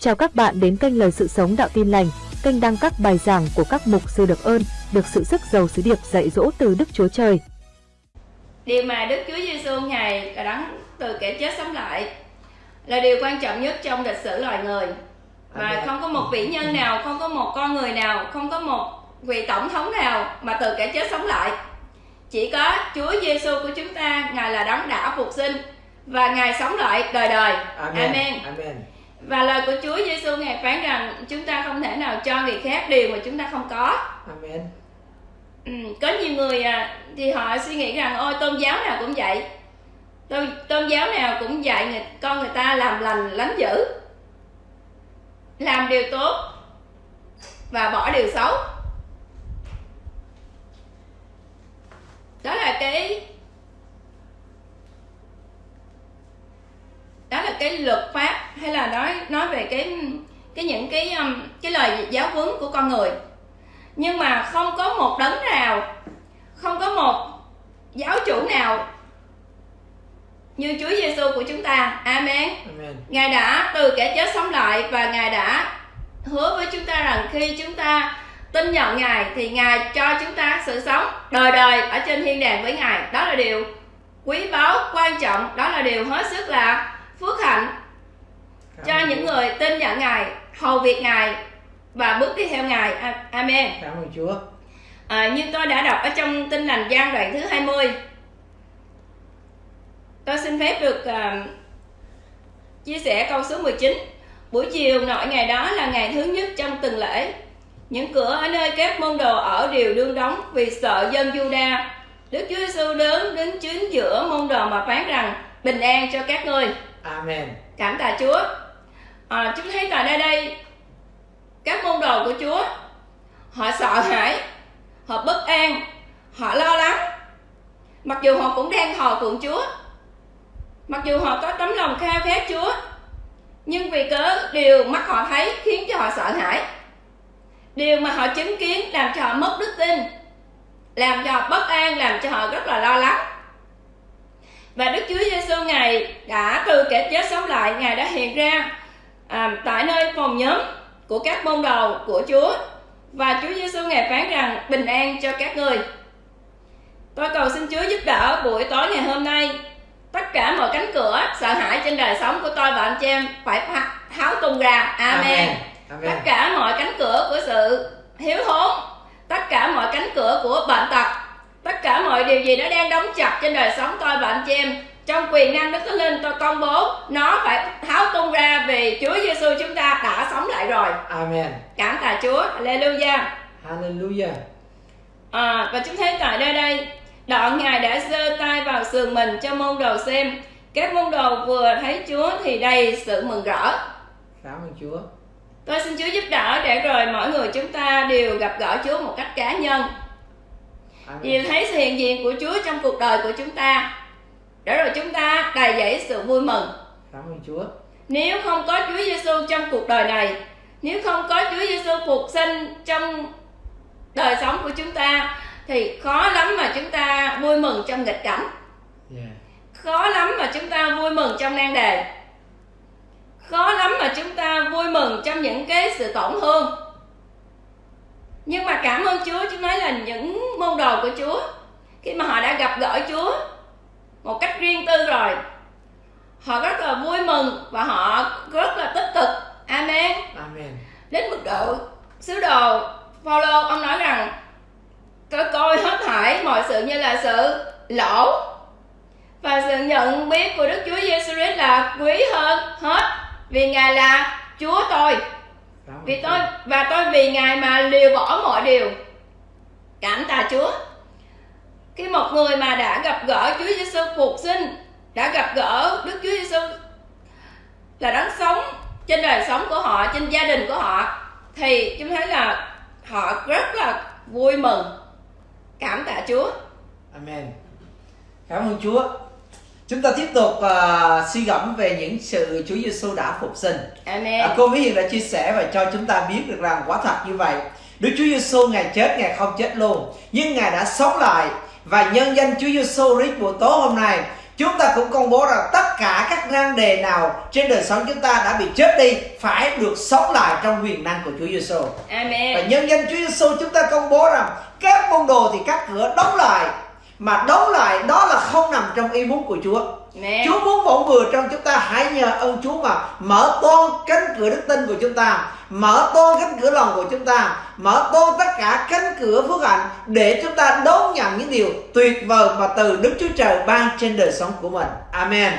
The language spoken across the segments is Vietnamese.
Chào các bạn đến kênh Lời Sự Sống Đạo Tin Lành, kênh đăng các bài giảng của các mục sư được ơn, được sự sức giàu sứ điệp dạy dỗ từ Đức Chúa Trời. Điều mà Đức Chúa Giêsu Ngài đã đấng từ kẻ chết sống lại là điều quan trọng nhất trong lịch sử loài người. Và không có một vĩ nhân nào, không có một con người nào, không có một vị tổng thống nào mà từ kẻ chết sống lại. Chỉ có Chúa Giêsu của chúng ta, Ngài là đấng đã phục sinh và Ngài sống lại đời đời. Amen. Amen. Amen. Và lời của Chúa Giêsu Ngài phán rằng chúng ta không thể nào cho người khác điều mà chúng ta không có. Amen. Ừ, có nhiều người à, thì họ suy nghĩ rằng ôi tôn giáo nào cũng vậy tôn, tôn giáo nào cũng dạy người, con người ta làm lành lánh dữ làm điều tốt và bỏ điều xấu đó là cái đó là cái luật pháp hay là nói nói về cái cái những cái um, cái lời giáo huấn của con người nhưng mà không có một đấng nào không có một giáo chủ nào như Chúa Giêsu của chúng ta Amen Amen. Ngài đã từ kẻ chết sống lại và Ngài đã hứa với chúng ta rằng khi chúng ta tin nhận Ngài thì Ngài cho chúng ta sự sống đời đời ở trên thiên đàng với Ngài. Đó là điều quý báu, quan trọng, đó là điều hết sức là phước hạnh cho những người tin nhận Ngài, hầu việc Ngài và bước đi theo Ngài. Amen. Cảm ơn Chúa. À, như tôi đã đọc ở trong tin lành gian đoạn thứ 20 Tôi xin phép được à, chia sẻ câu số 19 Buổi chiều nội ngày đó là ngày thứ nhất trong tuần lễ Những cửa ở nơi các môn đồ ở đều đương đóng vì sợ dân Juda Đức Chúa Giêsu đến đứng chính giữa môn đồ mà phán rằng bình an cho các ngươi Amen. cảm tạ Chúa. À, chúng thấy tại đây đây các môn đồ của Chúa họ sợ hãi họ bất an họ lo lắng. Mặc dù họ cũng đang thờ phượng Chúa mặc dù họ có tấm lòng khao khát Chúa nhưng vì cớ điều mắt họ thấy khiến cho họ sợ hãi. Điều mà họ chứng kiến làm cho họ mất đức tin làm cho họ bất an làm cho họ rất là lo lắng và Đức Chúa Giêsu ngài đã từ kẻ chết sống lại ngài đã hiện ra à, tại nơi phòng nhóm của các môn đồ của Chúa. Và Chúa Giêsu ngài phán rằng bình an cho các người. Tôi cầu xin Chúa giúp đỡ buổi tối ngày hôm nay. Tất cả mọi cánh cửa sợ hãi trên đời sống của tôi và anh chị em phải tháo tung ra. Amen, Amen. tất cả mọi cánh cửa của sự hiếu thốn tất cả mọi cánh cửa của bệnh tật tất cả mọi điều gì nó đang đóng chặt trên đời sống tôi và anh chị em trong quyền năng đức thánh linh tôi công bố nó phải tháo tung ra vì Chúa Giêsu chúng ta đã sống lại rồi Amen. cảm tạ Chúa Hallelujah Hallelujah. à, và chúng thấy tại đây đây đoạn ngài đã giơ tay vào sườn mình cho môn đồ xem các môn đồ vừa thấy Chúa thì đầy sự mừng rỡ Cảm ơn Chúa. Tôi xin Chúa giúp đỡ để rồi mỗi người chúng ta đều gặp gỡ Chúa một cách cá nhân Amen. thấy sự hiện diện của Chúa trong cuộc đời của chúng ta Để rồi chúng ta đầy dẫy sự vui mừng Cảm ơn Chúa. Nếu không có Chúa Giêsu trong cuộc đời này Nếu không có Chúa Giêsu phục sinh trong đời sống của chúng ta Thì khó lắm mà chúng ta vui mừng trong nghịch cảnh Yeah. Khó lắm mà chúng ta vui mừng trong nan đề Khó lắm mà chúng ta vui mừng trong những cái sự tổn thương Nhưng mà cảm ơn Chúa Chúng nói là những môn đồ của Chúa Khi mà họ đã gặp gỡ Chúa Một cách riêng tư rồi Họ rất là vui mừng Và họ rất là tích cực. Amen. Amen. Đến mức độ sứ đồ Phaolô ông nói rằng tôi coi hết thảy mọi sự như là sự lỗ và sự nhận biết của Đức Chúa Giêsu Christ là quý hơn hết vì Ngài là Chúa tôi vì tôi và tôi vì Ngài mà liều bỏ mọi điều. Cảm tạ Chúa. Khi một người mà đã gặp gỡ Chúa Giêsu phục sinh đã gặp gỡ Đức Chúa Giêsu là đấng sống trên đời sống của họ trên gia đình của họ thì chúng thấy là họ rất là vui mừng. Cảm tạ Chúa. Amen. Cảm ơn Chúa. Chúng ta tiếp tục uh, suy gẫm về những sự Chúa Giêsu đã phục sinh. Amen À, cô Mỹ Hiền đã chia sẻ và cho chúng ta biết được rằng quả thật như vậy. Đức Chúa Giêsu ngài chết ngài không chết luôn, nhưng ngài đã sống lại và nhân danh Chúa Giêsu Christ buổi tối hôm nay chúng ta cũng công bố rằng tất cả các nan đề nào trên đời sống chúng ta đã bị chết đi phải được sống lại trong quyền năng của Chúa Giêsu. Amen. Và nhân danh Chúa Giêsu chúng ta công bố rằng các môn đồ thì các cửa đóng lại mà đóng lại đó là không nằm trong ý muốn của Chúa. Amen. Chúa muốn bổn vừa trong chúng ta hãy nhờ ơn Chúa mà mở toan cánh cửa đức tin của chúng ta, mở toan cánh cửa lòng của chúng ta, mở toan tất cả cánh cửa phước hạnh để chúng ta đón nhận những điều tuyệt vời mà từ Đức Chúa Trời ban trên đời sống của mình. Amen.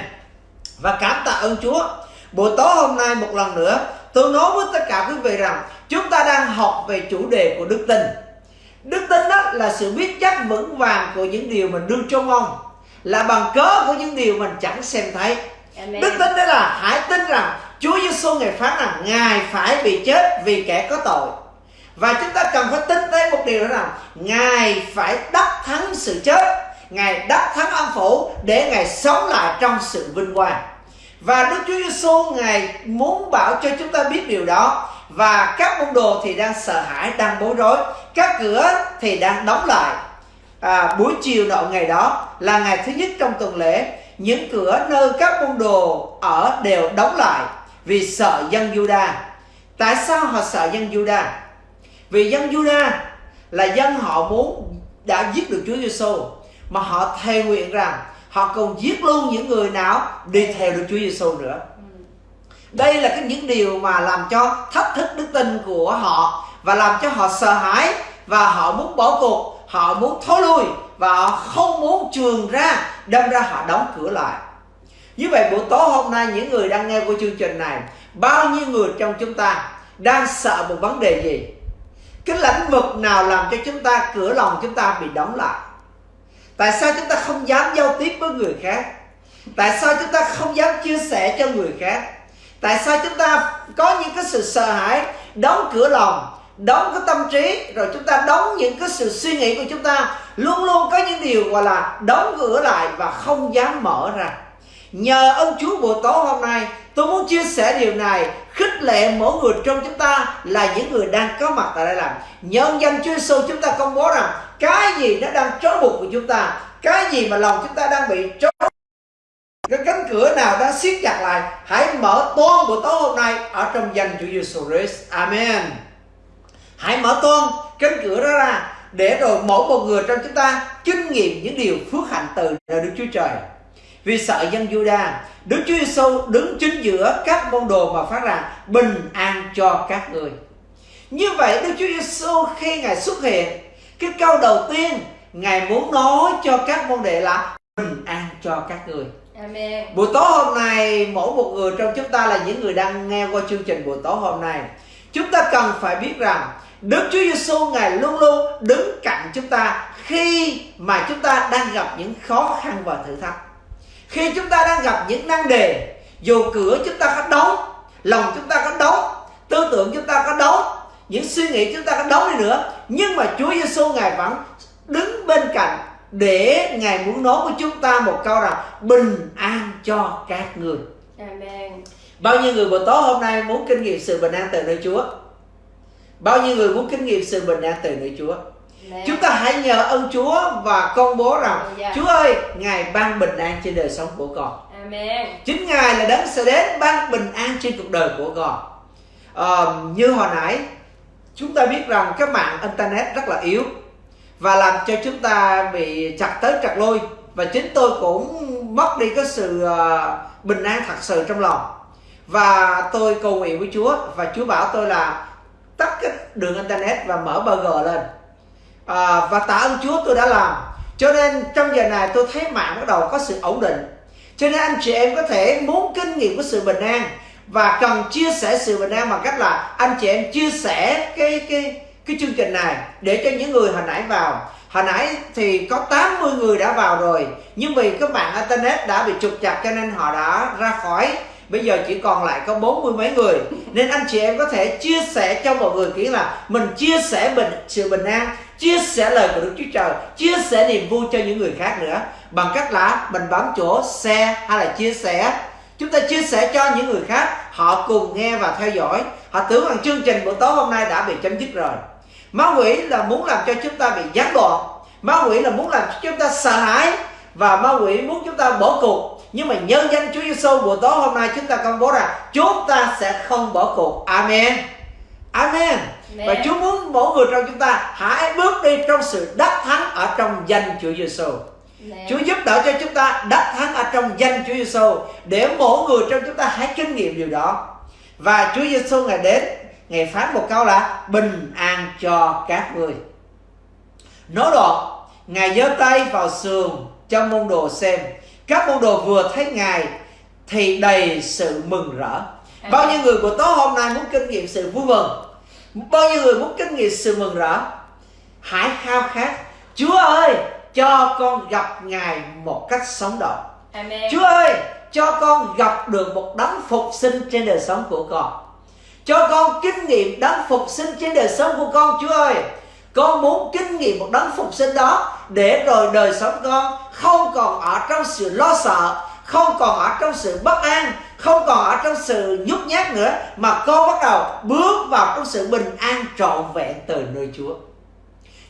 Và cảm tạ ơn Chúa. Buổi tối hôm nay một lần nữa tôi nói với tất cả quý vị rằng chúng ta đang học về chủ đề của đức tin. Đức tin đó là sự biết chắc vững vàng của những điều mình đương trông mong là bằng cớ của những điều mình chẳng xem thấy. Amen. Đức tin đó là hãy tin rằng Chúa Giêsu ngài phán rằng ngài phải bị chết vì kẻ có tội. Và chúng ta cần phải tin tới một điều đó là ngài phải đắc thắng sự chết, ngài đắc thắng âm phủ để ngài sống lại trong sự vinh quang. Và Đức Chúa Giêsu ngài muốn bảo cho chúng ta biết điều đó và các môn đồ thì đang sợ hãi, đang bối rối, các cửa thì đang đóng lại à, buổi chiều nọ ngày đó là ngày thứ nhất trong tuần lễ những cửa nơi các môn đồ ở đều đóng lại vì sợ dân Juda. Tại sao họ sợ dân Juda? Vì dân Juda là dân họ muốn đã giết được Chúa Giêsu mà họ thề nguyện rằng họ còn giết luôn những người nào đi theo được Chúa Giêsu nữa. Đây là cái những điều mà làm cho thách thức đức tin của họ và làm cho họ sợ hãi và họ muốn bỏ cuộc, họ muốn thối lui và họ không muốn trường ra, đâm ra họ đóng cửa lại. Như vậy buổi tối hôm nay, những người đang nghe của chương trình này, bao nhiêu người trong chúng ta đang sợ một vấn đề gì? Cái lĩnh vực nào làm cho chúng ta, cửa lòng chúng ta bị đóng lại? Tại sao chúng ta không dám giao tiếp với người khác? Tại sao chúng ta không dám chia sẻ cho người khác? Tại sao chúng ta có những cái sự sợ hãi, đóng cửa lòng, đóng cái tâm trí, rồi chúng ta đóng những cái sự suy nghĩ của chúng ta, luôn luôn có những điều gọi là đóng cửa lại và không dám mở ra? Nhờ ơn Chúa buổi tối hôm nay, tôi muốn chia sẻ điều này. Khích lệ mỗi người trong chúng ta là những người đang có mặt tại đây làm. Nhân danh Chúa Giêsu chúng ta công bố rằng, cái gì nó đang trói buộc của chúng ta, cái gì mà lòng chúng ta đang bị trói cái cánh cửa nào đang siết chặt lại, hãy mở toan buổi tối hôm nay ở trong danh Chúa Giêsu Christ. Amen. Hãy mở toan cánh cửa đó ra, để rồi mỗi một người trong chúng ta kinh nghiệm những điều phước hạnh từ nơi Đức Chúa Trời. Vì sợ dân Juda, Đức Chúa Giêsu đứng chính giữa các môn đồ mà phát rằng bình an cho các người. Như vậy Đức Chúa Giêsu khi Ngài xuất hiện, cái câu đầu tiên Ngài muốn nói cho các môn đệ là bình an cho các người. Amen. Buổi tối hôm nay mỗi một người trong chúng ta là những người đang nghe qua chương trình buổi tối hôm nay. Chúng ta cần phải biết rằng Đức Chúa Giêsu ngài luôn luôn đứng cạnh chúng ta khi mà chúng ta đang gặp những khó khăn và thử thách. Khi chúng ta đang gặp những năng đề, dù cửa chúng ta có đóng, lòng chúng ta có đóng, tư tưởng chúng ta có đóng, những suy nghĩ chúng ta có đóng đi nữa, nhưng mà Chúa Giêsu ngài vẫn đứng bên cạnh để ngài muốn nói với chúng ta một câu rằng bình an cho các người. Amen. Bao nhiêu người buổi tối hôm nay muốn kinh nghiệm sự bình an từ nơi Chúa? Bao nhiêu người muốn kinh nghiệm sự bình an từ nơi Chúa? Amen. Chúng ta hãy nhờ ơn Chúa và công bố rằng. Chúa ơi, Ngài ban bình an trên đời sống của con. Amen. Chính Ngài là đấng sẽ đến ban bình an trên cuộc đời của con. Ờ, như hồi nãy chúng ta biết rằng các mạng internet rất là yếu và làm cho chúng ta bị chặt tới chặt lui và chính tôi cũng mất đi cái sự ờ, bình an thật sự trong lòng và tôi cầu nguyện với Chúa và Chúa bảo tôi là tắt cái đường internet và mở burger lên à, và tạ ơn Chúa tôi đã làm. Cho nên trong giờ này tôi thấy mạng bắt đầu có sự ổn định. Cho nên anh chị em có thể muốn kinh nghiệm của sự bình an và cần chia sẻ sự bình an bằng cách là anh chị em chia sẻ cái cái cái chương trình này để cho những người hồi nãy vào. Hồi nãy thì có 80 người đã vào rồi nhưng vì các bạn internet đã bị trục chặt cho nên họ đã ra khỏi. Bây giờ chỉ còn lại có bốn mươi mấy người. Nên anh chị em có thể chia sẻ cho mọi người kỹ là mình chia sẻ bình sự bình an chia sẻ lời của Đức Chúa Trời, chia sẻ niềm vui cho những người khác nữa. Bằng cách là mình bấm chỗ share hay là chia sẻ. Chúng ta chia sẻ cho những người khác, họ cùng nghe và theo dõi. Họ tưởng rằng chương trình buổi tối hôm nay đã bị chấm dứt rồi. Ma quỷ là muốn làm cho chúng ta bị gián đoạn. Ma quỷ là muốn làm cho chúng ta sợ hãi. Và ma quỷ muốn chúng ta bỏ cuộc. Nhưng mà nhân danh Chúa Giêsu buổi tối hôm nay chúng ta công bố rằng chúng ta sẽ không bỏ cuộc. Amen. Amen và Chúa muốn mỗi người trong chúng ta hãy bước đi trong sự đắc thắng ở trong danh Chúa Giêsu. Chúa giúp đỡ cho chúng ta đắc thắng ở trong danh Chúa Giêsu để mỗi người trong chúng ta hãy kinh nghiệm điều đó. Và Chúa Giêsu ngài đến, ngài phán một câu là bình an cho các người. Nói đoạn, ngài giơ tay vào sườn cho môn đồ xem. Các môn đồ vừa thấy ngài thì đầy sự mừng rỡ. Bao nhiêu người của tối hôm nay muốn kinh nghiệm sự vui mừng bao nhiêu người muốn kinh nghiệm sự mừng rỡ? Hãy khao khát. Chúa ơi cho con gặp ngài một cách sống động. Amen. chúa ơi cho con gặp được một đấng phục sinh trên đời sống của con. Cho con kinh nghiệm đấng phục sinh trên đời sống của con chúa ơi. Con muốn kinh nghiệm một đấng phục sinh đó để rồi đời sống con không còn ở trong sự lo sợ không còn ở trong sự bất an không còn ở trong sự nhút nhát nữa mà con bắt đầu bước vào trong sự bình an trọn vẹn từ nơi Chúa.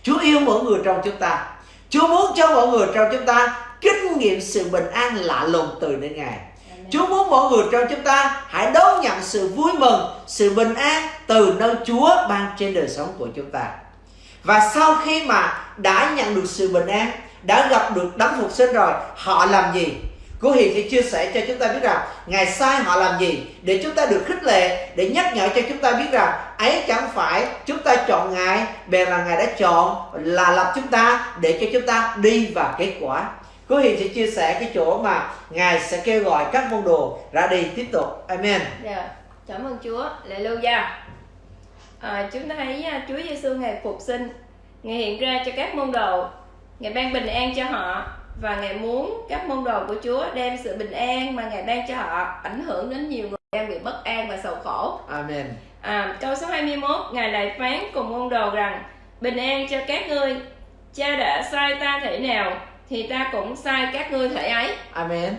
Chúa yêu mỗi người trong chúng ta. Chúa muốn cho mọi người trong chúng ta kinh nghiệm sự bình an lạ lùng từ nơi Ngài. Chúa muốn mọi người trong chúng ta hãy đón nhận sự vui mừng, sự bình an từ nơi Chúa ban trên đời sống của chúng ta. Và sau khi mà đã nhận được sự bình an, đã gặp được đấng phục sinh rồi, họ làm gì? Cô Hiền sẽ chia sẻ cho chúng ta biết rằng Ngài sai họ làm gì để chúng ta được khích lệ để nhắc nhở cho chúng ta biết rằng ấy chẳng phải chúng ta chọn Ngài bèn là Ngài đã chọn là lập chúng ta để cho chúng ta đi vào kết quả. Cô Hiền sẽ chia sẻ cái chỗ mà Ngài sẽ kêu gọi các môn đồ ra đi tiếp tục. Amen. Yeah, cảm ơn Chúa. Hallelujah. À, chúng ta thấy à, Chúa Giêsu ngày phục sinh, ngài hiện ra cho các môn đồ, ngài ban bình an cho họ và ngài muốn các môn đồ của Chúa đem sự bình an mà ngài ban cho họ ảnh hưởng đến nhiều người đang bị bất an và sầu khổ. Amen. À, câu số 21 ngài lại phán cùng môn đồ rằng bình an cho các ngươi cha đã sai ta thể nào thì ta cũng sai các ngươi thể ấy. Amen.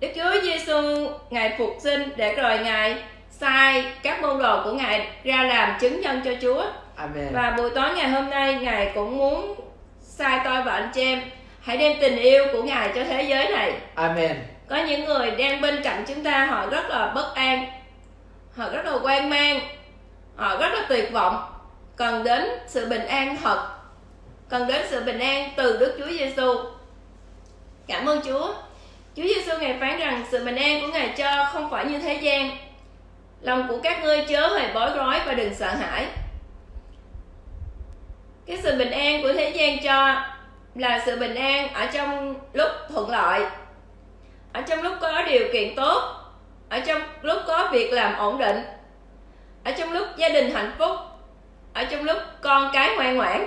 Đức Chúa Giêsu ngài phục sinh để rồi ngài sai các môn đồ của ngài ra làm chứng nhân cho Chúa. Amen. Và buổi tối ngày hôm nay ngài cũng muốn sai tôi và anh chị em hãy đem tình yêu của ngài cho thế giới này. Amen. có những người đang bên cạnh chúng ta họ rất là bất an. Họ rất là hoang mang. Họ rất là tuyệt vọng. Cần đến sự bình an thật. Cần đến sự bình an từ Đức Chúa Giêsu cảm ơn Chúa. Chúa Giêsu ngài phán rằng sự bình an của ngài cho không phải như thế gian. Lòng của các ngươi chớ hề bối rối và đừng sợ hãi. Cái sự bình an của thế gian cho là sự bình an ở trong lúc thuận lợi ở trong lúc có điều kiện tốt ở trong lúc có việc làm ổn định ở trong lúc gia đình hạnh phúc ở trong lúc con cái ngoan ngoãn.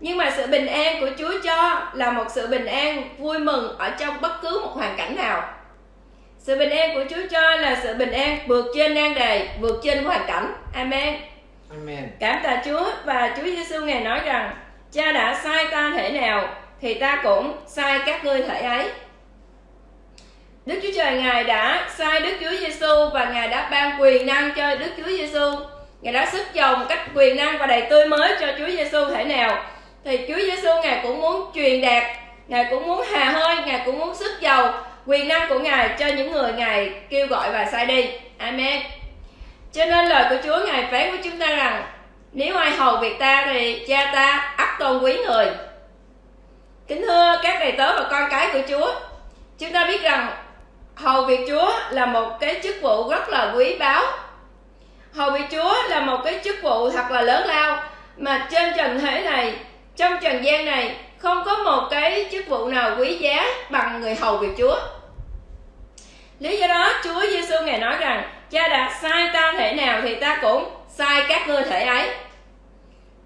Nhưng mà sự bình an của Chúa cho là một sự bình an vui mừng ở trong bất cứ một hoàn cảnh nào. Sự bình an của Chúa cho là sự bình an vượt trên nan đề vượt trên hoàn cảnh. Amen. Amen. cảm tạ Chúa và Chúa Giêsu ngài nói rằng cha đã sai ta thể nào thì ta cũng sai các ngươi thể ấy Đức Chúa Trời Ngài đã sai Đức Chúa Giêsu và Ngài đã ban quyền năng cho Đức Chúa Giêsu. Ngài đã sức dầu một cách quyền năng và đầy tươi mới cho Chúa Giêsu thể nào. Thì Chúa Giêsu Ngài cũng muốn truyền đạt, Ngài cũng muốn hà hơi, Ngài cũng muốn sức giàu quyền năng của Ngài cho những người Ngài kêu gọi và sai đi. Amen. Cho nên lời của Chúa Ngài phán với chúng ta rằng nếu ai hầu việc ta thì cha ta ắt tôn quý người. Kính thưa các đầy tớ và con cái của chúa, chúng ta biết rằng hầu việc chúa là một cái chức vụ rất là quý báu. Hầu việc chúa là một cái chức vụ thật là lớn lao, mà trên trần thế này, trong trần gian này, không có một cái chức vụ nào quý giá bằng người hầu việc chúa. Lý do đó, chúa giêsu ngài nói rằng cha đã sai ta thể nào thì ta cũng sai các ngươi thể ấy.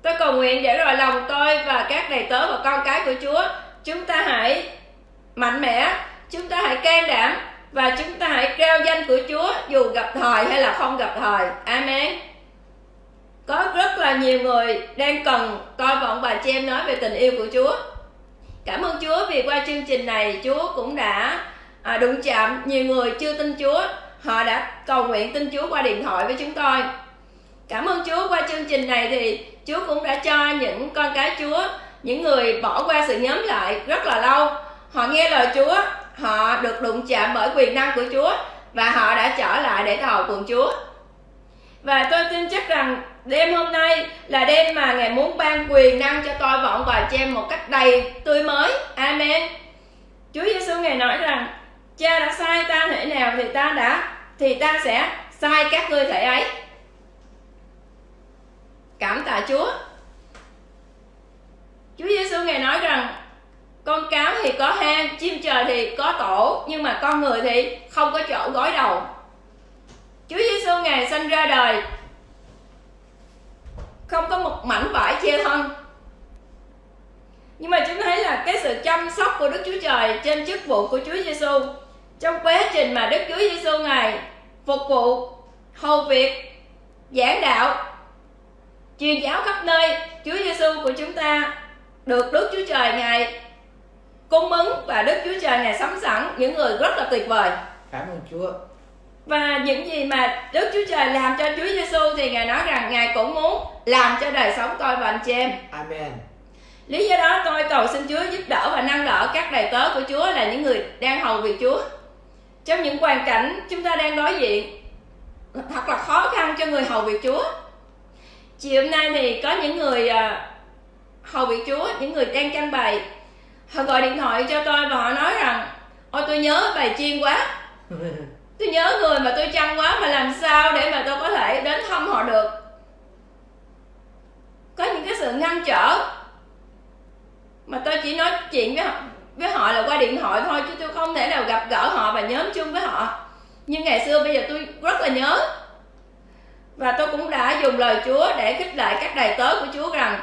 Tôi cầu nguyện để rồi lòng tôi và các đầy tớ và con cái của chúa chúng ta hãy mạnh mẽ chúng ta hãy can đảm và chúng ta hãy kêu danh của chúa dù gặp thời hay là không gặp thời. Amen. Có rất là nhiều người đang cần coi vọng bà chị em nói về tình yêu của chúa. Cảm ơn chúa vì qua chương trình này chúa cũng đã à, đụng chạm nhiều người chưa tin chúa họ đã cầu nguyện tin chúa qua điện thoại với chúng tôi. Cảm ơn Chúa qua chương trình này thì Chúa cũng đã cho những con cái Chúa, những người bỏ qua sự nhóm lại rất là lâu. Họ nghe lời Chúa, họ được đụng chạm bởi quyền năng của Chúa và họ đã trở lại để thờ cùng Chúa. Và tôi tin chắc rằng đêm hôm nay là đêm mà ngài muốn ban quyền năng cho tôi vọng và cho em một cách đầy tươi mới. Amen. Chúa Giêsu ngài nói rằng, cha đã sai ta thể nào thì ta đã thì ta sẽ sai các ngươi thể ấy. Cảm tạ Chúa. Chúa Giêsu ngài nói rằng, con cáo thì có hang, chim trời thì có tổ, nhưng mà con người thì không có chỗ gối đầu. Chúa Giêsu ngài sinh ra đời, không có một mảnh vải che thân. Nhưng mà chúng thấy là cái sự chăm sóc của Đức Chúa Trời trên chức vụ của Chúa Giêsu trong quá trình mà Đức Chúa Giêsu ngài phục vụ hầu việc giảng đạo truyền giáo khắp nơi Chúa Giêsu của chúng ta được Đức Chúa Trời ngài cung ứng và Đức Chúa Trời ngài sắm sẵn những người rất là tuyệt vời. Cảm ơn Chúa. Và những gì mà Đức Chúa Trời làm cho Chúa Giêsu thì ngài nói rằng ngài cũng muốn làm cho đời sống tôi và anh chị em. Amen. Lý do đó tôi cầu xin Chúa giúp đỡ và nâng đỡ các đầy tớ của Chúa là những người đang hầu việc Chúa. Trong những hoàn cảnh chúng ta đang đối diện thật là khó khăn cho người hầu việc Chúa. Chiều hôm nay thì có những người uh, hầu việc Chúa, những người đang canh bài họ gọi điện thoại cho tôi và họ nói rằng ôi tôi nhớ bài chiên quá. Tôi nhớ người mà tôi chăm quá mà làm sao để mà tôi có thể đến thăm họ được. Có những cái sự ngăn trở mà tôi chỉ nói chuyện với họ với họ là qua điện thoại thôi chứ tôi không thể nào gặp gỡ họ và nhóm chung với họ. Nhưng ngày xưa bây giờ tôi rất là nhớ. Và tôi cũng đã dùng lời Chúa để khích lệ các đầy tớ của Chúa rằng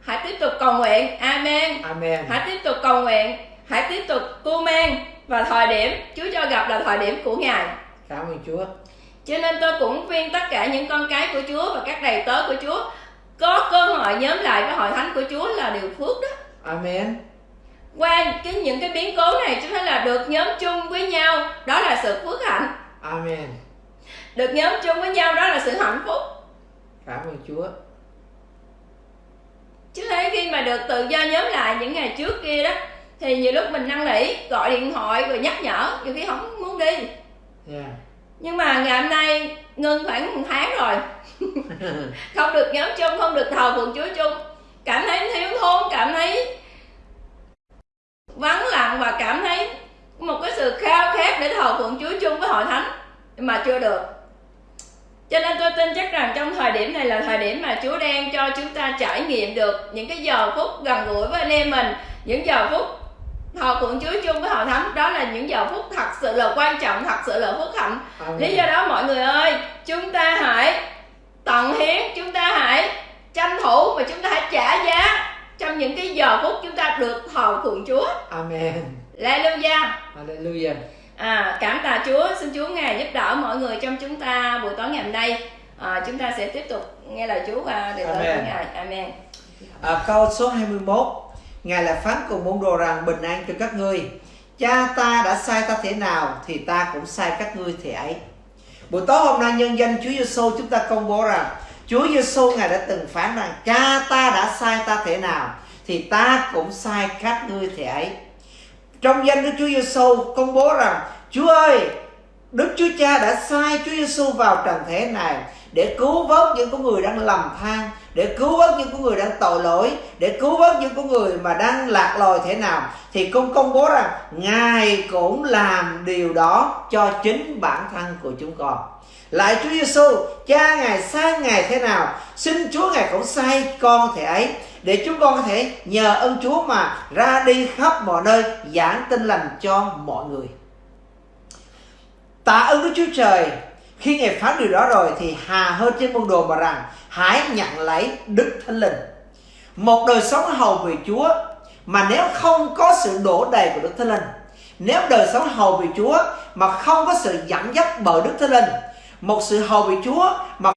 hãy tiếp tục cầu nguyện. Amen. Amen. Hãy tiếp tục cầu nguyện. Hãy tiếp tục cu men và thời điểm Chúa cho gặp là thời điểm của Ngài. Cảm ơn Chúa. Cho nên tôi cũng khuyên tất cả những con cái của Chúa và các đầy tớ của Chúa có cơ hội nhóm lại với hội thánh của Chúa là điều phước đó. Amen qua cái những cái biến cố này chúng ta là được nhóm chung với nhau đó là sự phước hạnh. Amen. Được nhóm chung với nhau đó là sự hạnh phúc. Cảm ơn Chúa. Chứ thấy khi mà được tự do nhóm lại những ngày trước kia đó thì nhiều lúc mình năn nỉ gọi điện thoại rồi nhắc nhở nhiều khi không muốn đi. Yeah. nhưng mà ngày hôm nay ngưng khoảng một tháng rồi. Không được nhóm chung không được thờ phượng chúa chung. Cảm thấy thiếu thốn cảm thấy vắng lặng và cảm thấy một cái sự khao khát để thờ phượng chúa chung với hội thánh mà chưa được. Cho nên tôi tin chắc rằng trong thời điểm này là thời điểm mà Chúa đang cho chúng ta trải nghiệm được những cái giờ phút gần gũi với anh em mình những giờ phút thờ phượng Chúa chung với hội thánh. Đó là những giờ phút thật sự là quan trọng thật sự là phước hạnh. Lý do đó mọi người ơi chúng ta hãy tận hiến chúng ta hãy tranh thủ và chúng ta hãy trả giá trong những cái giờ phút chúng ta được thờ phượng Chúa. Amen. Hallelujah. Hallelujah. À, cảm tạ Chúa. Xin Chúa ngài giúp đỡ mọi người trong chúng ta buổi tối ngày hôm nay. À, chúng ta sẽ tiếp tục nghe lời Chúa và để tới ngài. Amen. À, câu số 21 ngài lại phán cùng môn đồ rằng bình an cho các ngươi. Cha ta đã sai ta thế nào thì ta cũng sai các ngươi thế ấy. Buổi tối hôm nay nhân danh Chúa Giêsu chúng ta công bố rằng Chúa Giêsu ngài đã từng phán rằng, cha ta đã sai ta thế nào, thì ta cũng sai các ngươi thế ấy. Trong danh Đức Chúa Giêsu công bố rằng, Chúa ơi, Đức Chúa Cha đã sai Chúa Giêsu vào trần thế này để cứu vớt những con người đang lầm than, để cứu vớt những con người đang tội lỗi, để cứu vớt những con người mà đang lạc lòi thế nào. Thì cũng công bố rằng, ngài cũng làm điều đó cho chính bản thân của chúng con lại Chúa Giêsu cha ngài sai ngài thế nào, xin Chúa ngài cũng sai con thể ấy, để chúng con có thể nhờ ơn Chúa mà ra đi khắp mọi nơi, giảng tin lành cho mọi người. Tạ ơn Đức Chúa Trời, khi Ngài phán điều đó rồi thì hà hơn trên môn đồ mà rằng, hãy nhận lấy Đức Thánh Linh. Một đời sống hầu vì Chúa, mà nếu không có sự đổ đầy của Đức Thánh Linh, nếu đời sống hầu vì Chúa mà không có sự dẫn dắt bởi Đức Thánh Linh một sự hầu vì Chúa mà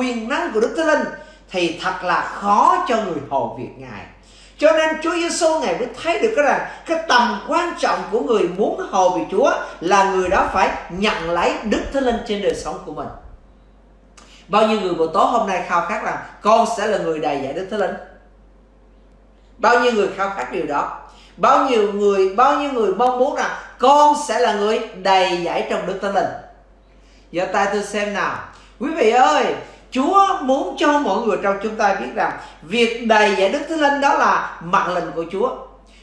quyền năng của Đức Thánh Linh thì thật là khó cho người hầu việc Ngài. Cho nên Chúa Giêsu Ngài mới thấy được cái rằng cái tầm quan trọng của người muốn hầu vì Chúa là người đó phải nhận lấy Đức Thánh Linh trên đời sống của mình. Bao nhiêu người buổi tối hôm nay khao khát rằng con sẽ là người đầy dạy Đức Thánh Linh. Bao nhiêu người khao khát điều đó. bao nhiêu người, bao nhiêu người mong muốn rằng con sẽ là người đầy dạy trong đức thánh linh giơ tay tôi xem nào quý vị ơi, Chúa muốn cho mọi người trong chúng ta biết rằng việc đầy dạy Đức Thánh Linh đó là mặt lệnh của Chúa.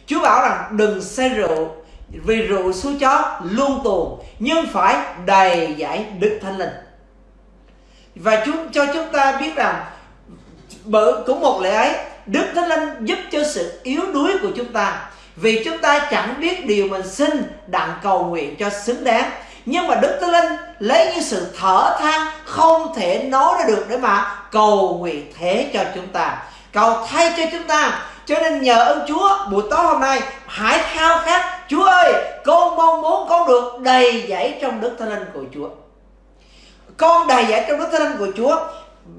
Chúa bảo rằng đừng say rượu vì rượu số chó luôn tuồn nhưng phải đầy dạy Đức Thánh Linh. Và Chúa cho chúng ta biết rằng bởi cũng một lẽ ấy, Đức Thánh Linh giúp cho sự yếu đuối của chúng ta vì chúng ta chẳng biết điều mình xin đặng cầu nguyện cho xứng đáng nhưng mà đức thánh linh lấy những sự thở than không thể nói ra được để mà cầu nguyện thế cho chúng ta. Cầu thay cho chúng ta. Cho nên nhờ ơn Chúa, buổi tối hôm nay, hãy khao khát, Chúa ơi, con mong muốn con được đầy dẫy trong đức thánh linh của Chúa. Con đầy dẫy trong đức thánh linh của Chúa.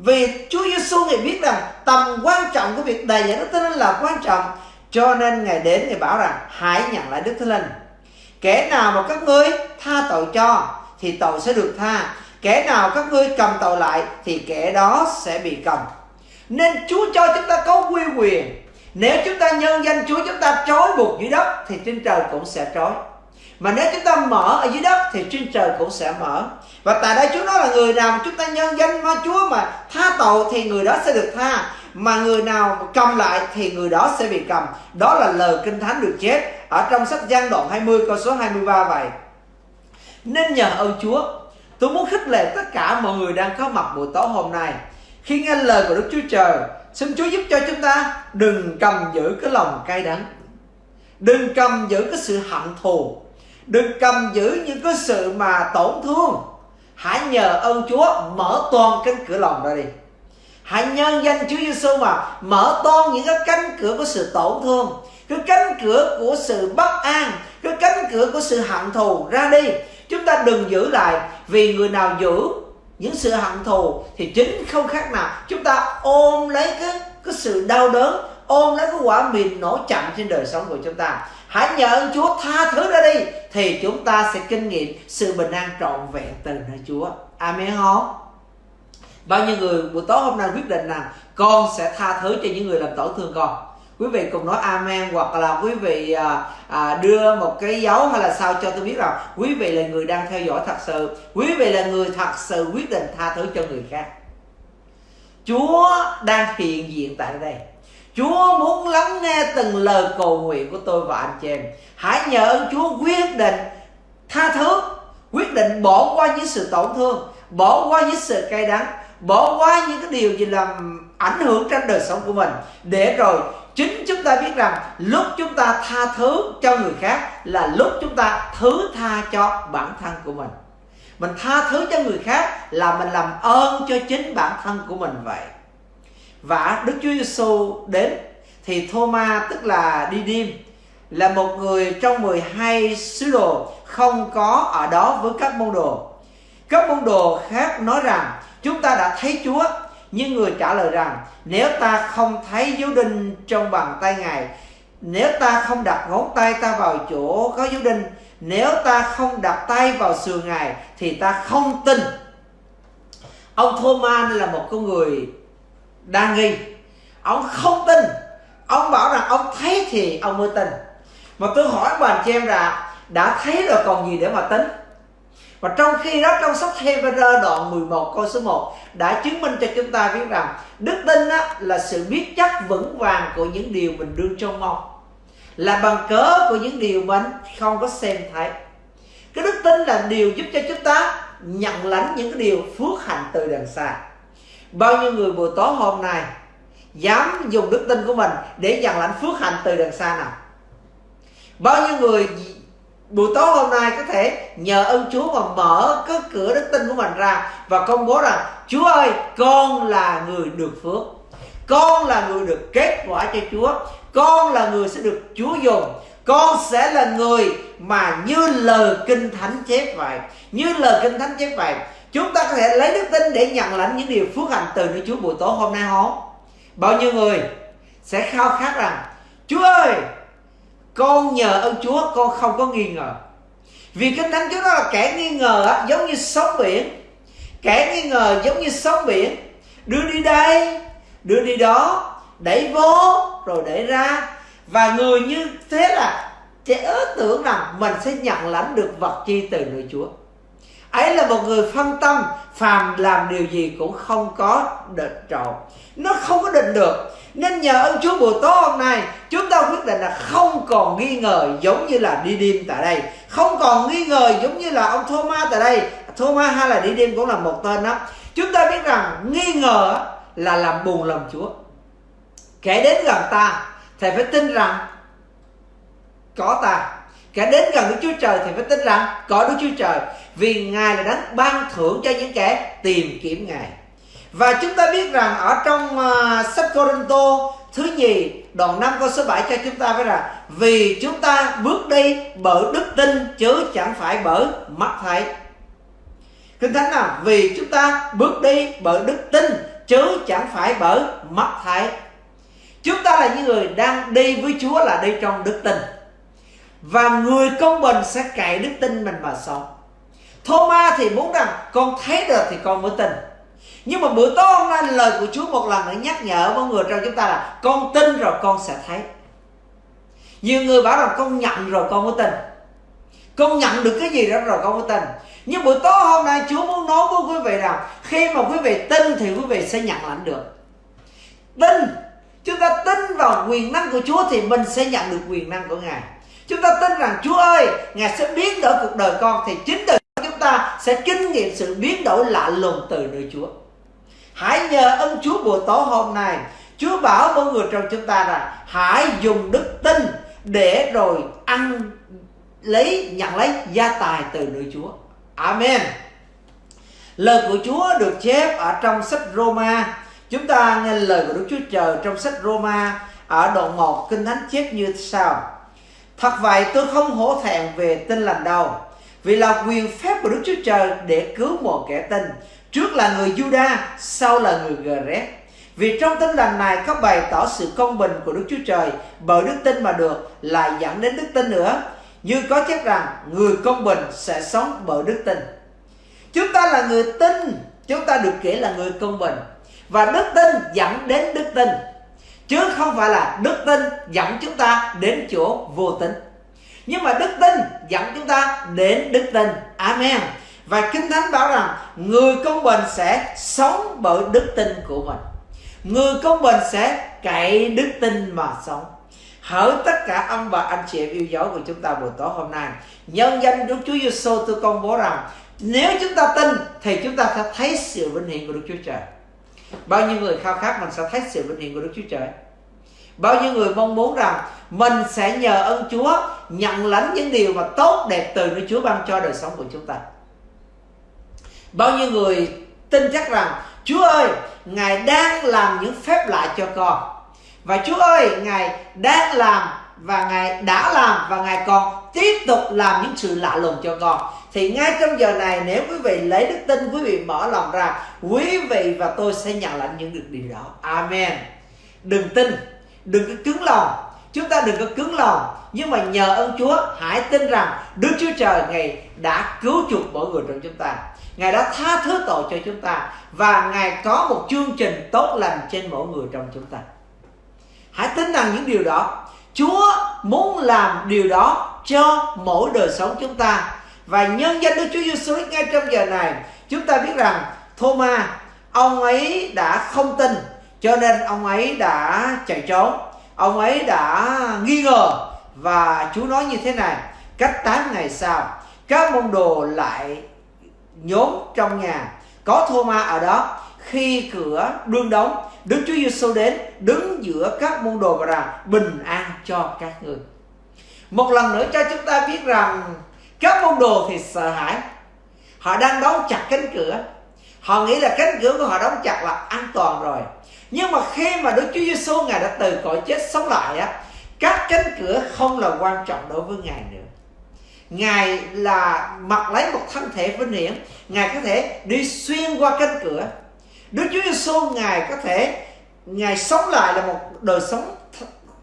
Vì Chúa Giêsu ngài biết rằng tầm quan trọng của việc đầy dẫy đức thánh linh là quan trọng. Cho nên ngài đến ngài bảo rằng, hãy nhận lại đức thánh linh kẻ nào mà các ngươi tha tội cho thì tội sẽ được tha. Kẻ nào các ngươi cầm tội lại thì kẻ đó sẽ bị cầm. Nên chúa cho chúng ta có quy quyền. Nếu chúng ta nhân danh chúa, chúng ta trói buộc dưới đất thì trên trời cũng sẽ trói. Mà nếu chúng ta mở ở dưới đất thì trên trời cũng sẽ mở. Và tại đây Chúa nói là người nào mà chúng ta nhân danh mà Chúa mà tha tội thì người đó sẽ được tha mà người nào cầm lại thì người đó sẽ bị cầm. Đó là lời kinh thánh được chép ở trong sách gian đoạn 20 câu số 23 vậy. Nên nhờ ơn Chúa, tôi muốn khích lệ tất cả mọi người đang có mặt buổi tối hôm nay. Khi nghe lời của Đức Chúa Trời, xin Chúa giúp cho chúng ta đừng cầm giữ cái lòng cay đắng. Đừng cầm giữ cái sự hận thù. Đừng cầm giữ những cái sự mà tổn thương. Hãy nhờ ơn Chúa mở toàn cánh cửa lòng ra đi hãy nhân danh Chúa Giêsu mà mở toan những cái cánh cửa của sự tổn thương, cái cánh cửa của sự bất an, cái cánh cửa của sự hận thù ra đi. Chúng ta đừng giữ lại vì người nào giữ những sự hận thù thì chính không khác nào. Chúng ta ôm lấy cái cái sự đau đớn, ôm lấy cái quả mìn nổ chậm trên đời sống của chúng ta. Hãy nhờ ơn Chúa tha thứ ra đi thì chúng ta sẽ kinh nghiệm sự bình an trọn vẹn từ nơi Chúa. Amen không? Bao nhiêu người buổi tối hôm nay quyết định rằng con sẽ tha thứ cho những người làm tổn thương con. Quý vị cùng nói amen hoặc là quý vị à, à, đưa một cái dấu hay là sao cho tôi biết rằng quý vị là người đang theo dõi thật sự. Quý vị là người thật sự quyết định tha thứ cho người khác. Chúa đang hiện diện tại đây. Chúa muốn lắng nghe từng lời cầu nguyện của tôi và anh chị em. Hãy nhờ ơn Chúa quyết định tha thứ, quyết định bỏ qua những sự tổn thương, bỏ qua những sự cay đắng, bỏ qua những cái điều gì làm ảnh hưởng trên đời sống của mình. Để rồi chính chúng ta biết rằng lúc chúng ta tha thứ cho người khác là lúc chúng ta thứ tha cho bản thân của mình. Mình tha thứ cho người khác là mình làm ơn cho chính bản thân của mình vậy. Và Đức Chúa Giêsu đến thì Thomas tức là đi đêm là một người trong 12 sứ đồ không có ở đó với các môn đồ. Các môn đồ khác nói rằng chúng ta đã thấy Chúa. Nhưng người trả lời rằng, nếu ta không thấy dấu đinh trong bàn tay Ngài, nếu ta không đặt ngón tay ta vào chỗ có dấu đinh, nếu ta không đặt tay vào sườn Ngài, thì ta không tin. Ông Thomas là một con người đa nghi. Ông không tin. Ông bảo rằng ông thấy thì ông mới tin. Mà tôi hỏi bà chị em là, đã thấy rồi còn gì để mà tính? Và trong khi đó trong sách Hebrew đoạn 11 câu số 1 đã chứng minh cho chúng ta biết rằng đức tin á, là sự biết chắc vững vàng của những điều mình đương trông mong là bằng cớ của những điều mình không có xem thấy. Cái đức tin là điều giúp cho chúng ta nhận lãnh những cái điều phước hạnh từ đằng xa. Bao nhiêu người buổi tối hôm nay dám dùng đức tin của mình để nhận lãnh phước hạnh từ đằng xa nào? Bao nhiêu người buổi tối hôm nay có thể nhờ ơn Chúa mà mở cái cửa đức tin của mình ra và công bố rằng, Chúa ơi, con là người được phước. Con là người được kết quả cho Chúa. Con là người sẽ được Chúa dùng. Con sẽ là người mà như lời kinh thánh chép vậy. Như lời kinh thánh chép vậy, chúng ta có thể lấy đức tin để nhận lãnh những điều phước hạnh từ nơi Chúa buổi tối hôm nay không? Bao nhiêu người sẽ khao khát rằng, Chúa ơi con nhờ ơn Chúa con không có nghi ngờ. Vì kinh thánh Chúa đó là kẻ nghi ngờ á, giống như sóng biển. Kẻ nghi ngờ giống như sóng biển. Đưa đi đây đưa đi đó đẩy vô rồi đẩy ra. Và người như thế là trẻ tưởng rằng mình sẽ nhận lãnh được vật chi từ nơi Chúa. Ấy là một người phân tâm phàm làm điều gì cũng không có định trọn. Nó không có định được nên nhờ ơn Chúa buổi tối hôm nay, chúng ta quyết định là không còn nghi ngờ giống như là đi đêm tại đây. Không còn nghi ngờ giống như là ông Thomas tại đây. Thomas hay là đi đêm cũng là một tên đó chúng ta biết rằng nghi ngờ là làm buồn lòng Chúa. Kẻ đến gần ta, thì phải tin rằng có ta. Kẻ đến gần Đức Chúa Trời thì phải tin rằng có Đức Chúa Trời. Vì Ngài là đấng ban thưởng cho những kẻ tìm kiếm Ngài và chúng ta biết rằng ở trong uh, sách Corinto thứ nhì đoạn 5 câu số 7 cho chúng ta biết rằng vì chúng ta bước đi bởi đức tin chứ chẳng phải bởi mắt thấy. Kinh Thánh nào vì chúng ta bước đi bởi đức tin chứ chẳng phải bởi mắt thấy. Chúng ta là những người đang đi với Chúa là đi trong đức tin. Và người công bình sẽ cậy đức tin mình mà sống. Thomas thì muốn rằng con thấy được thì con mới tin nhưng mà bữa tối hôm nay lời của Chúa một lần nữa nhắc nhở mọi người trong chúng ta là con tin rồi con sẽ thấy. Nhiều người bảo rằng con nhận rồi con mới tin. Con nhận được cái gì đó rồi con mới tin. Nhưng buổi tối hôm nay Chúa muốn nói với quý vị rằng khi mà quý vị tin thì quý vị sẽ nhận lãnh được. Tin. Chúng ta tin vào quyền năng của Chúa thì mình sẽ nhận được quyền năng của Ngài. Chúng ta tin rằng Chúa ơi, Ngài sẽ biến đổi cuộc đời con thì chính từ ta sẽ kinh nghiệm sự biến đổi lạ lùng từ nơi Chúa hãy nhờ ơn Chúa buổi tối hôm nay Chúa bảo mọi người trong chúng ta rằng, hãy dùng đức tin để rồi ăn lấy nhận lấy gia tài từ nơi Chúa. Amen. Lời của Chúa được chép ở trong sách Roma. Chúng ta nghe lời của Đức Chúa Trời trong sách Roma ở đoạn 1 Kinh Thánh chép như sau. Thật vậy tôi không hổ thẹn về tin lành đâu. Vì là quyền phép của Đức Chúa Trời để cứu một kẻ tin Trước là người Juda, sau là người Gret. Vì trong tin lành này có bày tỏ sự công bình của Đức Chúa Trời bởi đức tin mà được lại dẫn đến đức tin nữa. Như có chép rằng người công bình sẽ sống bởi đức tin. Chúng ta là người tin, chúng ta được kể là người công bình. Và đức tin dẫn đến đức tin. Chứ không phải là đức tin dẫn chúng ta đến chỗ vô tính. Nhưng mà đức tin dẫn chúng ta đến đức tin. Amen. Và Kinh Thánh bảo rằng người công bình sẽ sống bởi đức tin của mình. Người công bình sẽ cậy đức tin mà sống. Hỡi tất cả ông bà anh chị em yêu dấu của chúng ta buổi tối hôm nay, nhân danh Đức Chúa Giêsu tôi công bố rằng nếu chúng ta tin thì chúng ta sẽ thấy sự vinh hiển của Đức Chúa Trời. Bao nhiêu người khao khát mình sẽ thấy sự vinh hiển của Đức Chúa Trời. Bao nhiêu người mong muốn rằng mình sẽ nhờ ơn Chúa nhận lãnh những điều mà tốt đẹp từ Đức Chúa ban cho đời sống của chúng ta. Bao nhiêu người tin chắc rằng Chúa ơi, Ngài đang làm những phép lạ cho con. Và Chúa ơi, Ngài đang làm và Ngài đã làm và Ngài còn tiếp tục làm những sự lạ lùng cho con. Thì ngay trong giờ này nếu quý vị lấy đức tin, quý vị mở lòng ra, quý vị và tôi sẽ nhận lãnh những được điều đó. Amen. Đừng tin, đừng có cứng lòng. Chúng ta đừng có cứng lòng. Nhưng mà nhờ ơn Chúa, hãy tin rằng Đức Chúa Trời Ngài đã cứu chuộc mỗi người trong chúng ta. Ngài đã tha thứ tội cho chúng ta và Ngài có một chương trình tốt lành trên mỗi người trong chúng ta. Hãy tin rằng những điều đó. Chúa muốn làm điều đó cho mỗi đời sống chúng ta. Và nhân danh Đức Chúa Giêsu ngay trong giờ này, chúng ta biết rằng Thomas ông ấy đã không tin cho nên ông ấy đã chạy trốn. Ông ấy đã nghi ngờ và Chúa nói như thế này, cách 8 ngày sau, các môn đồ lại nhốn trong nhà. Có thô ma ở đó. Khi cửa đương đóng, Đức Chúa Giêsu đến, đứng giữa các môn đồ và rằng bình an cho các người. Một lần nữa cho chúng ta biết rằng các môn đồ thì sợ hãi. Họ đang đóng chặt cánh cửa. Họ nghĩ là cánh cửa của họ đóng chặt là an toàn rồi nhưng mà khi mà Đức Chúa Giêsu ngài đã từ cõi chết sống lại á, các cánh cửa không là quan trọng đối với ngài nữa. Ngài là mặc lấy một thân thể vinh hiển. Ngài có thể đi xuyên qua cánh cửa. Đức Chúa Giêsu Ngài có thể, Ngài sống lại là một đời sống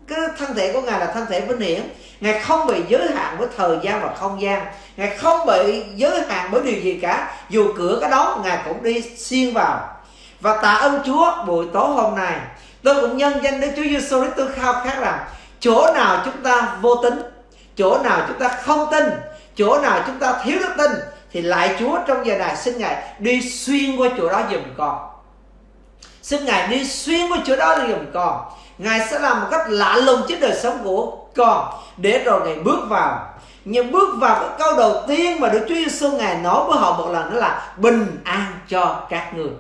cái thân thể của Ngài là thân thể vinh hiển. Ngài không bị giới hạn với thời gian và không gian. Ngài không bị giới hạn bởi điều gì cả. Dù cửa có đóng, Ngài cũng đi xuyên vào. Và tạ ơn Chúa buổi tối hôm nay. Tôi cũng nhân danh Đức Chúa Giêsu Christ. Tôi khao khát rằng chỗ nào chúng ta vô tính chỗ nào chúng ta không tin, chỗ nào chúng ta thiếu đức tin, thì lại Chúa trong giờ này xin Ngài đi xuyên qua chỗ đó giùm con. Xin Ngài đi xuyên qua chỗ đó giùm con. Ngài sẽ làm một cách lạ lùng trên đời sống của con để rồi Ngài bước vào. Nhưng bước vào cái câu đầu tiên mà Đức Chúa Giêsu Ngài nói với họ một lần đó là bình an cho các người.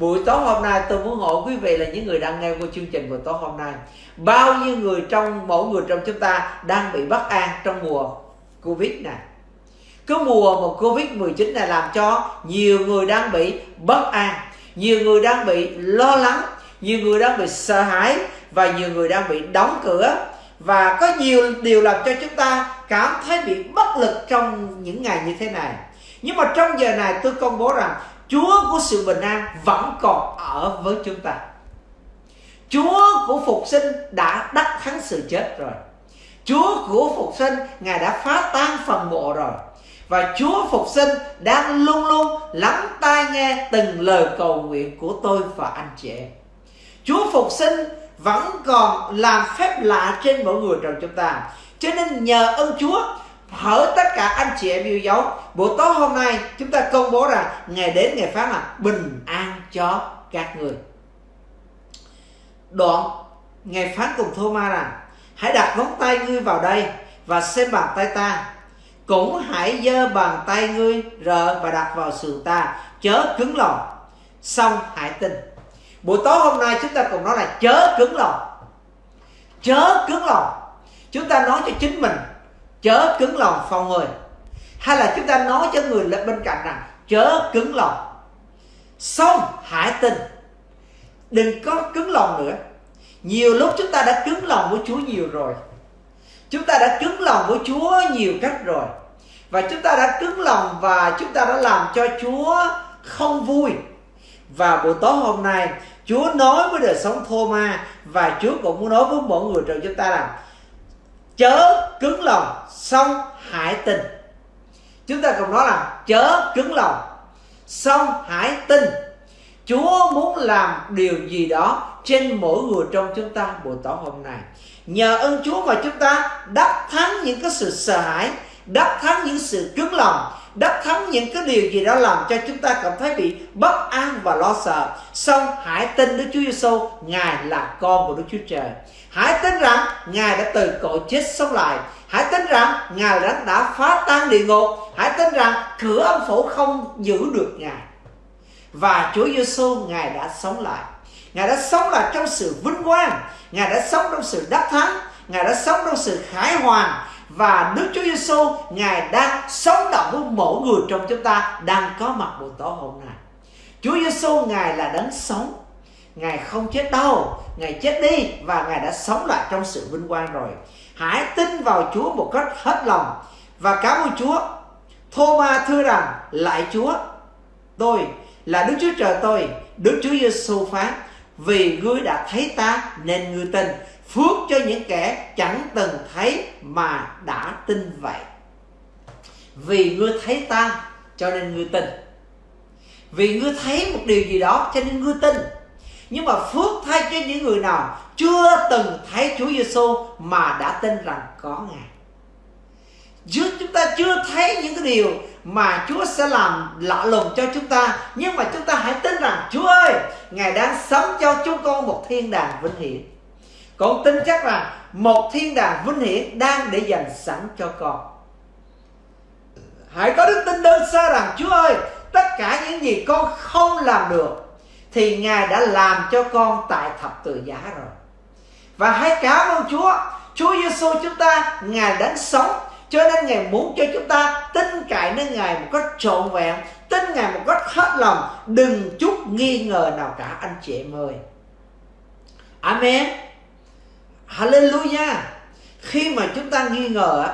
Buổi tối hôm nay tôi muốn hỏi quý vị là những người đang nghe của chương trình buổi tối hôm nay, Bao nhiêu người trong, mỗi người trong chúng ta đang bị bất an trong mùa Covid này? Cứ mùa mà Covid-19 này làm cho nhiều người đang bị bất an, Nhiều người đang bị lo lắng, Nhiều người đang bị sợ hãi Và nhiều người đang bị đóng cửa. Và có nhiều điều làm cho chúng ta cảm thấy bị bất lực trong những ngày như thế này. Nhưng mà trong giờ này tôi công bố rằng Chúa của sự bình an vẫn còn ở với chúng ta. Chúa của phục sinh đã đắc thắng sự chết rồi. Chúa của phục sinh, Ngài đã phá tan phần mộ rồi. Và Chúa phục sinh đang luôn luôn lắng tai nghe từng lời cầu nguyện của tôi và anh chị em. Chúa phục sinh vẫn còn làm phép lạ trên mỗi người trong chúng ta. Cho nên nhờ ơn Chúa hỡi tất cả anh chị em yêu dấu, buổi tối hôm nay chúng ta công bố rằng ngày đến ngày phán là bình an cho các người. Đoạn ngày phán cùng thô ma rằng, hãy đặt ngón tay ngươi vào đây và xem bàn tay ta. Cũng hãy giơ bàn tay ngươi rờ và đặt vào sườn ta, chớ cứng lòng. Xong, hãy tin. Buổi tối hôm nay chúng ta cùng nói là chớ cứng lòng. Chớ cứng lòng. Chúng ta nói cho chính mình chớ cứng lòng phòng người hay là chúng ta nói cho người bên cạnh rằng, chớ cứng lòng. Xong, hãy tin. Đừng có cứng lòng nữa. Nhiều lúc chúng ta đã cứng lòng với Chúa nhiều rồi. Chúng ta đã cứng lòng với Chúa nhiều cách rồi. Và chúng ta đã cứng lòng và chúng ta đã làm cho Chúa không vui. Và buổi tối hôm nay, Chúa nói với đời sống thô ma và Chúa cũng muốn nói với mọi người trong chúng ta rằng chớ cứng lòng xong hải tình. Chúng ta cùng nói là chớ cứng lòng xong hãy tin Chúa muốn làm điều gì đó trên mỗi người trong chúng ta buổi tối hôm nay. Nhờ ơn Chúa mà chúng ta đắc thắng những cái sự sợ hãi, đắc thắng những sự cứng lòng, đắc thắng những cái điều gì đó làm cho chúng ta cảm thấy bị bất an và lo sợ. Xong hãy tin Đức Chúa Giêsu ngài là con của Đức Chúa Trời hãy tin rằng ngài đã từ cõi chết sống lại. Hãy tin rằng ngài đã, đã phá tan địa ngục. Hãy tin rằng cửa âm phủ không giữ được ngài. Và Chúa Giêsu ngài đã sống lại. Ngài đã sống lại trong sự vinh quang. Ngài đã sống trong sự đắc thắng. Ngài đã sống trong sự khải hoàn. Và Đức Chúa Giêsu ngài đang sống động với mỗi người trong chúng ta đang có mặt buổi tối hôm nay. Chúa Giêsu ngài là đấng sống. Ngài không chết đâu, Ngài chết đi và Ngài đã sống lại trong sự vinh quang rồi. Hãy tin vào Chúa một cách hết lòng Và cảm ơn Chúa. Thô ma thưa rằng Lại Chúa, Tôi là Đức Chúa Trời tôi, Đức Chúa Giêsu phán, Vì ngươi đã thấy ta nên ngươi tin, Phước cho những kẻ chẳng từng thấy mà đã tin vậy. Vì ngươi thấy ta, cho nên ngươi tin. Vì ngươi thấy một điều gì đó, cho nên ngươi tin nhưng mà phước thay cho những người nào chưa từng thấy Chúa Giêsu mà đã tin rằng có Ngài. Chứ chúng ta chưa thấy những cái điều mà Chúa sẽ làm lạ lùng cho chúng ta, Nhưng mà chúng ta hãy tin rằng, Chúa ơi, Ngài đang sống cho chúng con một thiên đàng vinh hiển Con tin chắc là một thiên đàng vinh hiển đang để dành sẵn cho con Hãy có đức tin đơn sơ rằng, Chúa ơi, Tất cả những gì con không làm được thì Ngài đã làm cho con tại thập tự giá rồi. Và hãy cảm ơn Chúa, Chúa Giêsu chúng ta Ngài đánh sống cho nên Ngài muốn cho chúng ta tin cậy nơi Ngài một cách trọn vẹn, tin Ngài một cách hết lòng, đừng chút nghi ngờ nào cả anh chị em ơi. Amen. Hallelujah. Khi mà chúng ta nghi ngờ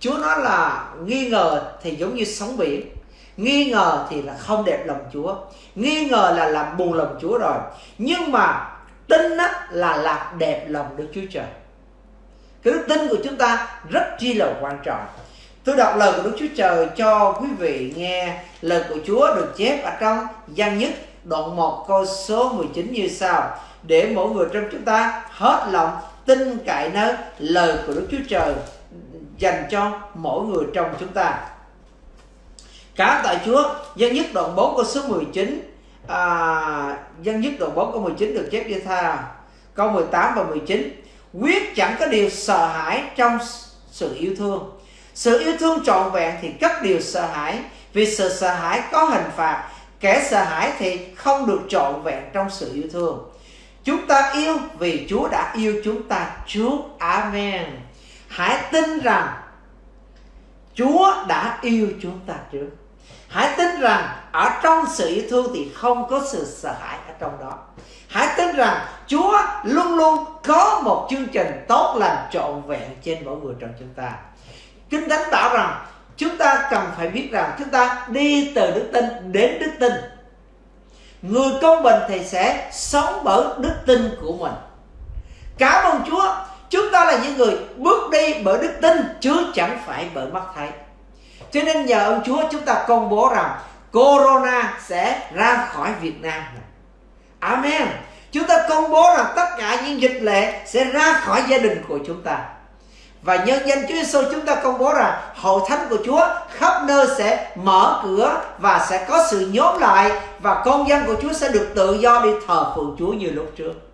Chúa nói là nghi ngờ thì giống như sóng biển nghi ngờ thì là không đẹp lòng Chúa. Nghi ngờ là làm buồn lòng Chúa rồi. Nhưng mà tin á, là làm đẹp lòng Đức Chúa Trời. Cái đức tin của chúng ta rất chi là quan trọng. Tôi đọc lời của Đức Chúa Trời cho quý vị nghe lời của Chúa được chép ở trong gian nhất đoạn 1 câu số 19 như sau. Để mỗi người trong chúng ta hết lòng tin cậy nơi lời của Đức Chúa Trời dành cho mỗi người trong chúng ta. Cả tại Chúa, dân nhất đoạn 4 câu số 19 à, dân nhất đoạn 4 câu 19 được chép như tha. Câu 18 và 19 quyết chẳng có điều sợ hãi trong sự yêu thương. Sự yêu thương trọn vẹn thì cất điều sợ hãi. Vì sự sợ hãi có hình phạt kẻ sợ hãi thì không được trọn vẹn trong sự yêu thương. Chúng ta yêu vì Chúa đã yêu chúng ta trước. Amen. Hãy tin rằng Chúa đã yêu chúng ta trước hãy tin rằng ở trong sự yêu thương thì không có sự sợ hãi ở trong đó. Hãy tin rằng chúa luôn luôn có một chương trình tốt lành trọn vẹn trên mỗi người trong chúng ta. Kinh thánh bảo rằng chúng ta cần phải biết rằng chúng ta đi từ đức tin đến đức tin. Người công bình thì sẽ sống bởi đức tin của mình. Cảm ơn chúa, chúng ta là những người bước đi bởi đức tin, chứ chẳng phải bởi mắt thấy cho nên nhờ ông Chúa chúng ta công bố rằng Corona sẽ ra khỏi Việt Nam. Amen. Chúng ta công bố rằng tất cả những dịch lệ sẽ ra khỏi gia đình của chúng ta. Và nhân danh Chúa Giêsu chúng ta công bố rằng hội thánh của Chúa khắp nơi sẽ mở cửa và sẽ có sự nhóm lại và công dân của Chúa sẽ được tự do đi thờ phượng Chúa như lúc trước.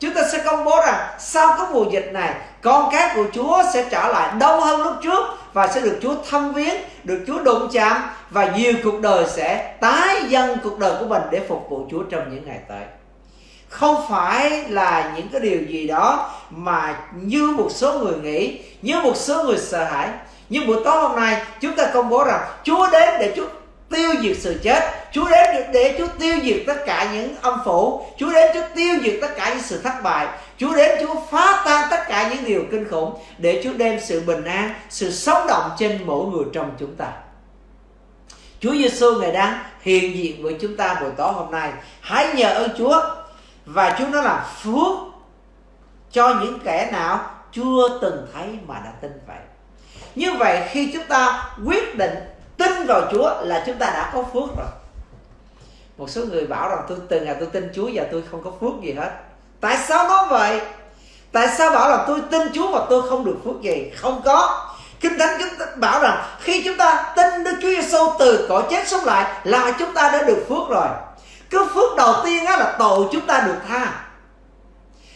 Chúng ta sẽ công bố rằng sau cái mùa dịch này con cái của Chúa sẽ trở lại đông hơn lúc trước và sẽ được Chúa thăm viếng, được Chúa đụng chạm và nhiều cuộc đời sẽ tái dân cuộc đời của mình để phục vụ Chúa trong những ngày tới. Không phải là những cái điều gì đó mà như một số người nghĩ, như một số người sợ hãi. Nhưng buổi tối hôm nay chúng ta công bố rằng Chúa đến để Chúa tiêu diệt sự chết Chúa đến để Chúa tiêu diệt tất cả những âm phủ Chúa đến Chúa tiêu diệt tất cả những sự thất bại Chúa đến Chúa phá tan tất cả những điều kinh khủng để Chúa đem sự bình an, sự sống động trên mỗi người trong chúng ta. Chúa Giêsu ngày đang hiện diện với chúng ta buổi tối hôm nay. Hãy nhờ ơn Chúa và Chúa nó là phước cho những kẻ nào chưa từng thấy mà đã tin vậy. Như vậy khi chúng ta quyết định tin vào Chúa là chúng ta đã có phước rồi. Một số người bảo rằng tôi, từ ngày tôi tin Chúa và tôi không có phước gì hết. Tại sao nói vậy? Tại sao bảo là tôi tin chúa mà tôi không được phước gì? Không có. Kinh thánh chúng ta bảo rằng khi chúng ta tin đức chúa giêsu từ cõi chết sống lại là chúng ta đã được phước rồi. Cái phước đầu tiên á là tội chúng ta được tha.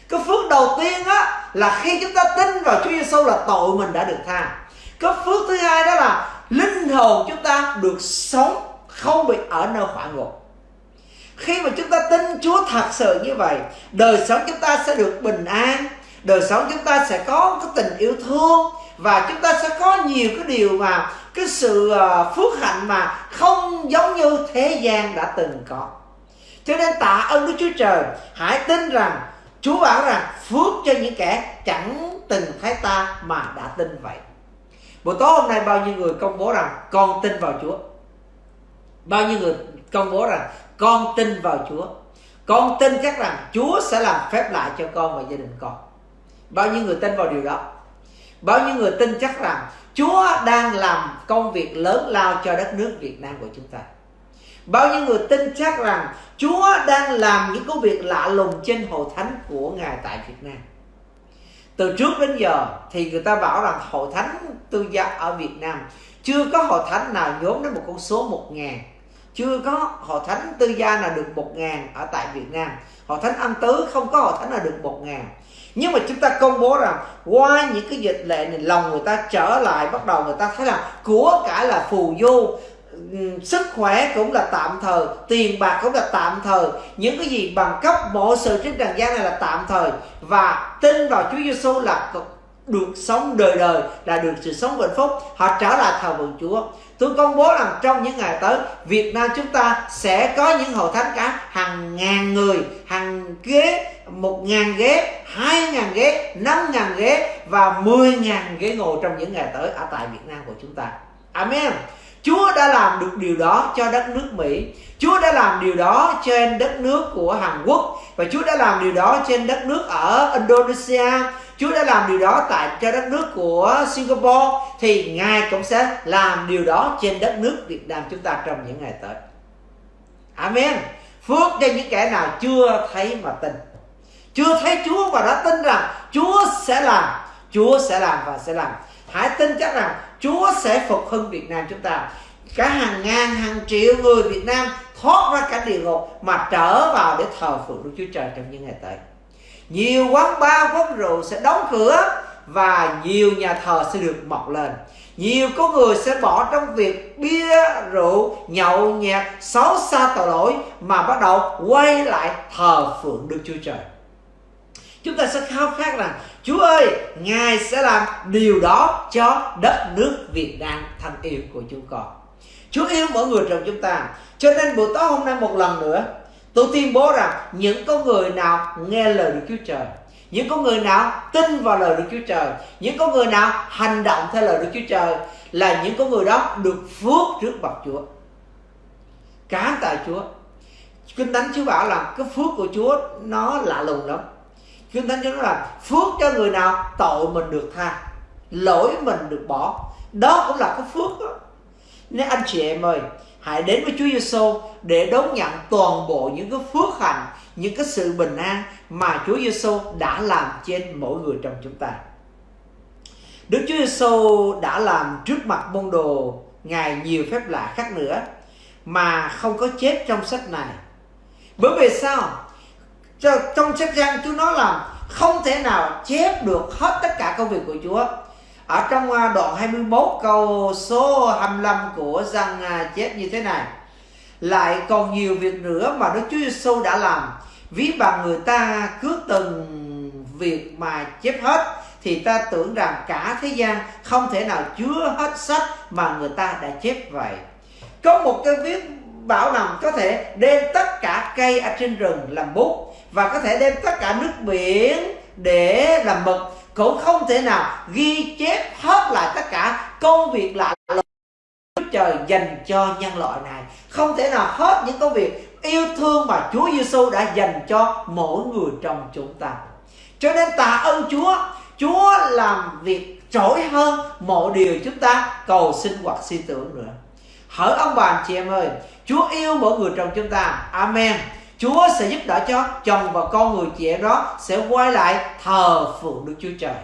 Cái phước đầu tiên á là khi chúng ta tin vào Chúa Giêsu là tội mình đã được tha. Cái phước thứ hai đó là linh hồn chúng ta được sống không bị ở nơi hỏa ngục. Khi mà chúng ta tin Chúa thật sự như vậy, đời sống chúng ta sẽ được bình an, đời sống chúng ta sẽ có cái tình yêu thương và chúng ta sẽ có nhiều cái điều mà cái sự ờ, phước hạnh mà không giống như thế gian đã từng có. Cho nên tạ ơn Đức Chúa Trời, hãy tin rằng Chúa bảo rằng phước cho những kẻ chẳng từng thấy ta mà đã tin vậy buổi tối hôm nay bao nhiêu người công bố rằng con tin vào Chúa? Bao nhiêu người công bố rằng con tin vào Chúa? Con tin chắc rằng Chúa sẽ làm phép lại cho con và gia đình con. Bao nhiêu người tin vào điều đó? Bao nhiêu người tin chắc rằng Chúa đang làm công việc lớn lao cho đất nước Việt Nam của chúng ta? Bao nhiêu người tin chắc rằng Chúa đang làm những công việc lạ lùng trên hội thánh của Ngài tại Việt Nam? Từ trước đến giờ thì người ta bảo rằng hội thánh tư gia ở Việt Nam chưa có hội thánh nào nhóm đến một con số một ngàn. Chưa có hội thánh tư gia nào được một ngàn ở tại Việt Nam. Hội thánh âm tứ không có hội thánh nào được một ngàn. Nhưng mà chúng ta công bố rằng qua những cái dịch lệ này, lòng người ta trở lại, bắt đầu người ta thấy là của cả là phù du sức khỏe cũng là tạm thời, tiền bạc cũng là tạm thời. Những cái gì bằng cấp mọi sự trên trần gian này là tạm thời. Và tin vào Chúa Giêsu là được sống đời đời, là được sự sống hạnh phúc. Họ trở lại thờ vượng Chúa. Tôi công bố rằng trong những ngày tới, Việt Nam chúng ta sẽ có những hội thánh cả hàng ngàn người, hàng ghế, một ngàn ghế, hai ngàn ghế, năm ngàn ghế và mười ngàn ghế ngồi trong những ngày tới ở tại Việt Nam của chúng ta. Amen. Chúa đã làm được điều đó cho đất nước Mỹ Chúa đã làm điều đó trên đất nước của Hàn Quốc và Chúa đã làm điều đó trên đất nước ở Indonesia Chúa đã làm điều đó tại, cho đất nước của Singapore thì Ngài cũng sẽ làm điều đó trên đất nước Việt Nam chúng ta trong những ngày tới. Amen. Phước cho những kẻ nào chưa thấy mà tin. Chưa thấy Chúa và đã tin rằng Chúa sẽ làm Chúa sẽ làm và sẽ làm. Hãy tin chắc rằng Chúa sẽ phục hưng Việt Nam chúng ta. Cả hàng ngàn, hàng triệu người Việt Nam thoát ra cả địa ngục mà trở vào để thờ phượng Đức Chúa Trời trong những ngày tới. Nhiều quán bar, quán rượu sẽ đóng cửa và nhiều nhà thờ sẽ được mọc lên. Nhiều có người sẽ bỏ trong việc bia rượu, nhậu nhẹt xấu xa tội lỗi mà bắt đầu quay lại thờ phượng đức chúa trời chúng ta sẽ khao khát rằng, chúa ơi, ngài sẽ làm điều đó cho đất nước việt nam thân yêu của chúng con. Chúa yêu mỗi người trong chúng ta. Cho nên buổi tối hôm nay một lần nữa, tôi tuyên bố rằng những con người nào nghe lời đức chúa trời, những con người nào tin vào lời Đức Chúa Trời, những con người nào hành động theo lời Đức Chúa Trời là những con người đó được phước trước mặt Chúa. Cảm tạ Chúa. Kinh Thánh Chúa bảo là cái phước của Chúa nó lạ lùng lắm. Kinh Thánh Chúa nói là phước cho người nào, tội mình được tha, lỗi mình được bỏ đó cũng là cái phước đó nên anh chị em ơi, hãy đến với Chúa Giêsu để đón nhận toàn bộ những cái phước hạnh, những cái sự bình an mà Chúa Giêsu đã làm trên mỗi người trong chúng ta. Đức Chúa Giêsu đã làm trước mặt môn đồ, ngài nhiều phép lạ khác nữa mà không có chép trong sách này. Bởi vì sao? Trong sách răng Chúa nói là không thể nào chép được hết tất cả công việc của Chúa. Ở trong à, đoạn 21 câu số 25 của răng à, chép như thế này. Lại còn nhiều việc nữa mà Đức Chúa Giêsu đã làm ví bằng người ta cứ từng việc mà chép hết, thì ta tưởng rằng cả thế gian không thể nào chứa hết sách mà người ta đã chép vậy có một cái viết bảo nằm có thể đem tất cả cây ở trên rừng làm bút và có thể đem tất cả nước biển để làm mực cũng không thể nào ghi chép hết lại tất cả công việc lạ lùng trời dành cho nhân loại này không thể nào hết những công việc yêu thương mà Chúa Giêsu đã dành cho mỗi người trong chúng ta. Cho nên tạ ơn Chúa, Chúa làm việc trỗi hơn mọi điều chúng ta cầu xin hoặc suy tưởng nữa. Hỡi ông bà anh chị em ơi, Chúa yêu mỗi người trong chúng ta. Amen. Chúa sẽ giúp đỡ cho chồng và con người chị em đó sẽ quay lại thờ phượng Đức Chúa Trời.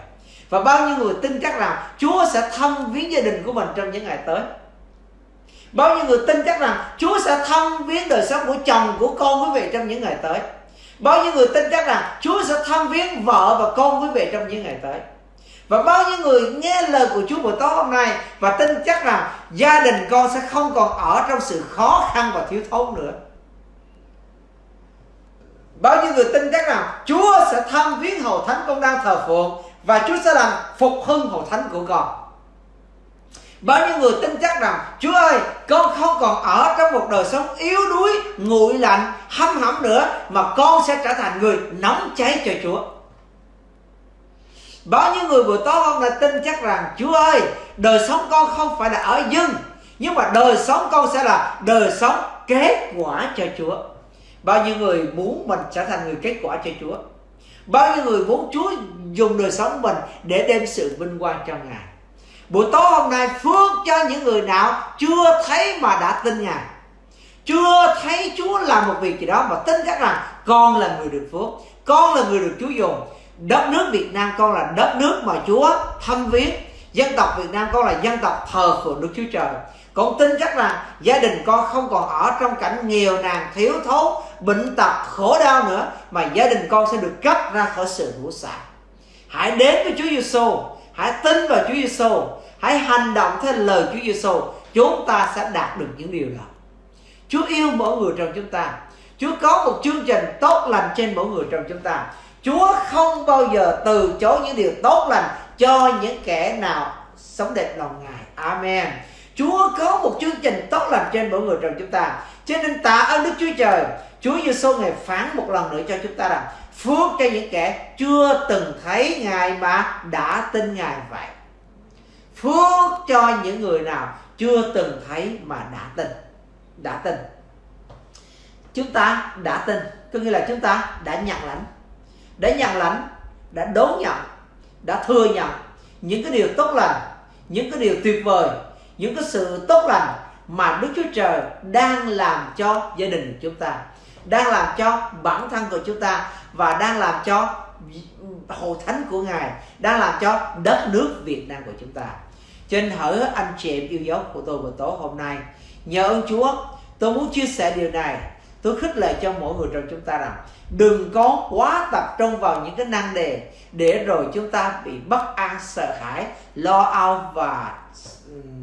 Và bao nhiêu người tin chắc rằng Chúa sẽ thăm viếng gia đình của mình trong những ngày tới. Bao nhiêu người tin chắc rằng Chúa sẽ thăm viếng đời sống của chồng, của con quý vị trong những ngày tới. Bao nhiêu người tin chắc rằng Chúa sẽ thăm viếng vợ và con quý vị trong những ngày tới. Và bao nhiêu người nghe lời của Chúa buổi tối hôm nay và tin chắc rằng gia đình con sẽ không còn ở trong sự khó khăn và thiếu thốn nữa. Bao nhiêu người tin chắc rằng Chúa sẽ thăm viếng hầu thánh con đang thờ phượng và Chúa sẽ làm phục hưng hầu thánh của con. Bao nhiêu người tin chắc rằng Chúa ơi, con không còn ở trong một đời sống yếu đuối, Nguội lạnh hâm hẩm nữa Mà con sẽ trở thành người nóng cháy cho Chúa Bao nhiêu người buổi tối hôm nay tin chắc rằng, Chúa ơi, đời sống con không phải là ở dưng, Nhưng mà đời sống con sẽ là đời sống kết quả cho Chúa. Bao nhiêu người muốn mình trở thành người kết quả cho Chúa? Bao nhiêu người muốn Chúa dùng đời sống mình để đem sự vinh quang cho Ngài? Buổi tối hôm nay, phước cho những người nào chưa thấy mà đã tin Ngài? Chưa thấy Chúa làm một việc gì đó mà tin chắc rằng con là người được phước, Con là người được Chúa dùng. Đất nước Việt Nam con là đất nước mà Chúa thăm viếng. Dân tộc Việt Nam con là dân tộc thờ phượng Đức Chúa Trời. Con tin chắc rằng gia đình con không còn ở trong cảnh nghèo nàn, thiếu thốn, bệnh tật, khổ đau nữa, mà gia đình con sẽ được cấp ra khỏi sự ngũ xạ hãy đến với Chúa Giêsu hãy tin vào Chúa Giêsu hãy hành động theo lời Chúa Giêsu chúng ta sẽ đạt được những điều đó. Chúa yêu mỗi người trong chúng ta. Chúa có một chương trình tốt lành trên mỗi người trong chúng ta. Chúa không bao giờ từ chối những điều tốt lành cho những kẻ nào sống đẹp lòng Ngài. Amen. Chúa có một chương trình tốt lành trên mỗi người trong chúng ta. Cho nên tạ ơn Đức Chúa Trời. Chúa Giêsu ngài phán một lần nữa cho chúng ta rằng phước cho những kẻ chưa từng thấy Ngài mà đã tin Ngài vậy. Phước cho những người nào chưa từng thấy mà đã tin. Đã tin. Chúng ta đã tin, có nghĩa là chúng ta đã nhận lãnh. Đã nhận lãnh, đã đón nhận, đã thừa nhận những cái điều tốt lành, những cái điều tuyệt vời, những cái sự tốt lành mà Đức Chúa Trời đang làm cho gia đình của chúng ta đang làm cho bản thân của chúng ta và đang làm cho hội thánh của ngài đang làm cho đất nước Việt Nam của chúng ta. Cho nên hỡi anh chị em yêu dấu của tôi buổi tối hôm nay nhờ ơn Chúa tôi muốn chia sẻ điều này tôi khích lệ cho mỗi người trong chúng ta rằng, đừng có quá tập trung vào những cái năng đề để rồi chúng ta bị bất an, sợ hãi, lo âu và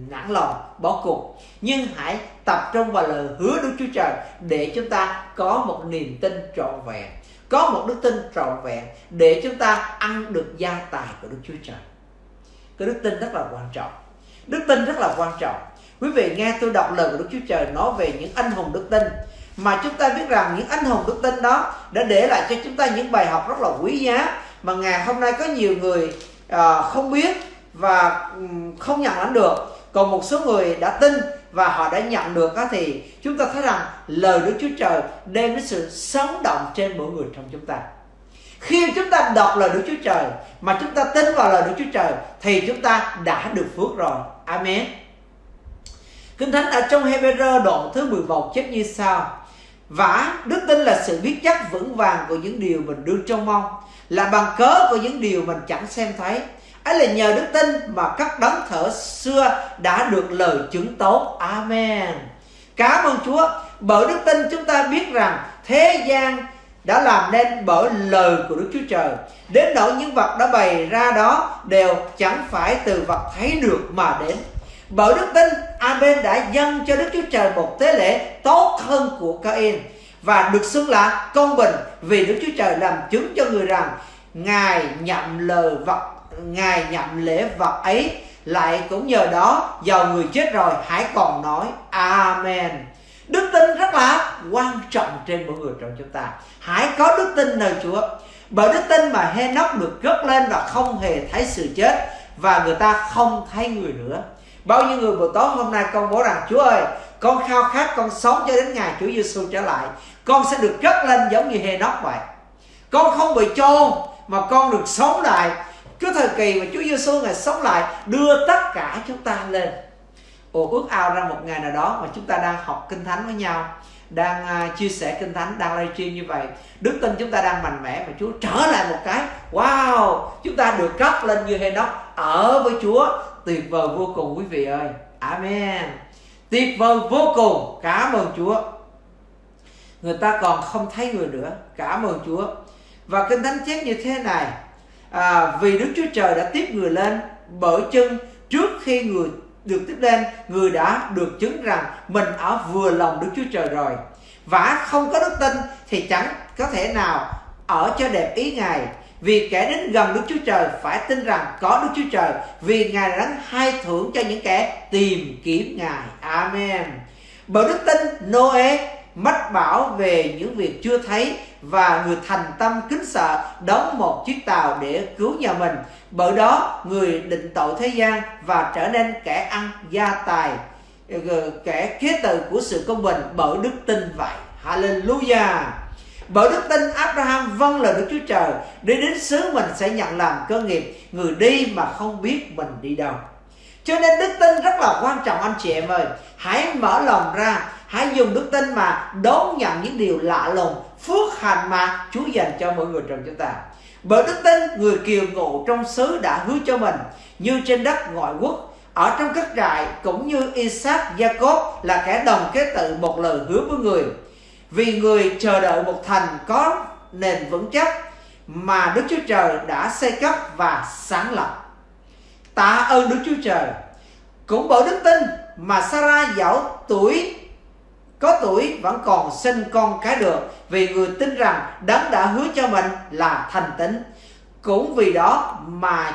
nản lòng, bỏ cuộc. Nhưng hãy tập trung vào lời hứa Đức Chúa Trời để chúng ta có một niềm tin trọn vẹn, có một đức tin trọn vẹn để chúng ta ăn được gia tài của Đức Chúa Trời. Cái đức tin rất là quan trọng. Đức tin rất là quan trọng. Quý vị nghe tôi đọc lời của Đức Chúa Trời nói về những anh hùng đức tin mà chúng ta biết rằng những anh hùng đức tin đó đã để lại cho chúng ta những bài học rất là quý giá mà ngày hôm nay có nhiều người uh, không biết và không nhận lãnh được. Còn một số người đã tin và họ đã nhận được đó thì chúng ta thấy rằng lời Đức Chúa Trời đem đến sự sống động trên mỗi người trong chúng ta. Khi chúng ta đọc lời Đức Chúa Trời mà chúng ta tin vào lời Đức Chúa Trời thì chúng ta đã được phước rồi. Amen. Kinh Thánh ở trong Hebrew đoạn thứ 11 chép như sau Vả, đức tin là sự biết chắc vững vàng của những điều mình đương trông mong Là bằng cớ của những điều mình chẳng xem thấy. Ấy là nhờ đức tin mà các đấng thở xưa đã được lời chứng tốt amen. Cảm ơn chúa bởi đức tin chúng ta biết rằng thế gian đã làm nên bởi lời của Đức Chúa Trời. Đến nỗi những vật đã bày ra đó đều chẳng phải từ vật thấy được mà đến. Bởi đức tin Abel đã dâng cho Đức Chúa Trời một tế lễ tốt hơn của Cain. Và được xưng là công bình vì Đức Chúa Trời làm chứng cho người rằng Ngài nhậm lời vật, ngài nhậm lễ vật ấy. Lại cũng nhờ đó, giàu người chết rồi, hãy còn nói amen. Đức tin rất là quan trọng trên mỗi người trong chúng ta. Hãy có đức tin nơi chúa. Bởi đức tin mà Henoch được gất lên và không hề thấy sự chết, và người ta không thấy người nữa bao nhiêu người buổi tối hôm nay con bố rằng chúa ơi con khao khát con sống cho đến ngày Chúa Giêsu trở lại. Con sẽ được cất lên giống như Henoch vậy. Con không bị chôn mà con được sống lại. Cái thời kỳ mà Chúa Giêsu ngài sống lại đưa tất cả chúng ta lên. Ồ ước ao ra một ngày nào đó mà chúng ta đang học kinh thánh với nhau đang uh, chia sẻ kinh thánh đang livestream như vậy. Đức tin chúng ta đang mạnh mẽ và Chúa trở lại một cái. Wow! Chúng ta được cấp lên như Henoch ở với Chúa tuyệt vời vô cùng quý vị ơi. Amen. Tuyệt vời vô cùng. Cảm ơn Chúa. Người ta còn không thấy người nữa. Cảm ơn Chúa. Và kinh thánh chép như thế này. À, vì Đức Chúa Trời đã tiếp người lên bởi chân trước khi người được tiếp lên người đã được chứng rằng mình ở vừa lòng Đức Chúa Trời rồi. Và không có đức tin thì chẳng có thể nào ở cho đẹp ý Ngài vì kẻ đến gần Đức Chúa Trời phải tin rằng có Đức Chúa Trời, vì Ngài đã hai thưởng cho những kẻ tìm kiếm Ngài. Amen. Bởi đức tin Noe mách bảo về những việc chưa thấy và người thành tâm kính sợ đóng một chiếc tàu để cứu nhà mình bởi đó, người định tội thế gian và trở nên kẻ ăn gia tài ờ, kẻ kế tự của sự công bình bởi đức tin vậy hallelujah bởi đức tin Abraham vâng lời Đức Chúa Trời để đến xứ mình sẽ nhận làm cơ nghiệp, người đi mà không biết mình đi đâu. Cho nên đức tin rất là quan trọng, anh chị em ơi. Hãy mở lòng ra, hãy dùng đức tin mà đón nhận những điều lạ lùng, phước hạnh mà Chúa dành cho mỗi người trong chúng ta. Bởi đức tin, người kiều ngụ trong xứ đã hứa cho mình, như trên đất ngoại quốc, ở trong các trại, cũng như Isaac, Jacob là kẻ đồng kế tự một lời hứa với người vì người chờ đợi một thành có nền vững chắc mà Đức Chúa Trời đã xây cấp và sáng lập. Tạ ơn Đức Chúa Trời. Cũng bởi đức tin mà Sarah dẫu tuổi, có tuổi vẫn còn sinh con cái được, vì người tin rằng đấng đã hứa cho mình là thành tín. Cũng vì đó mà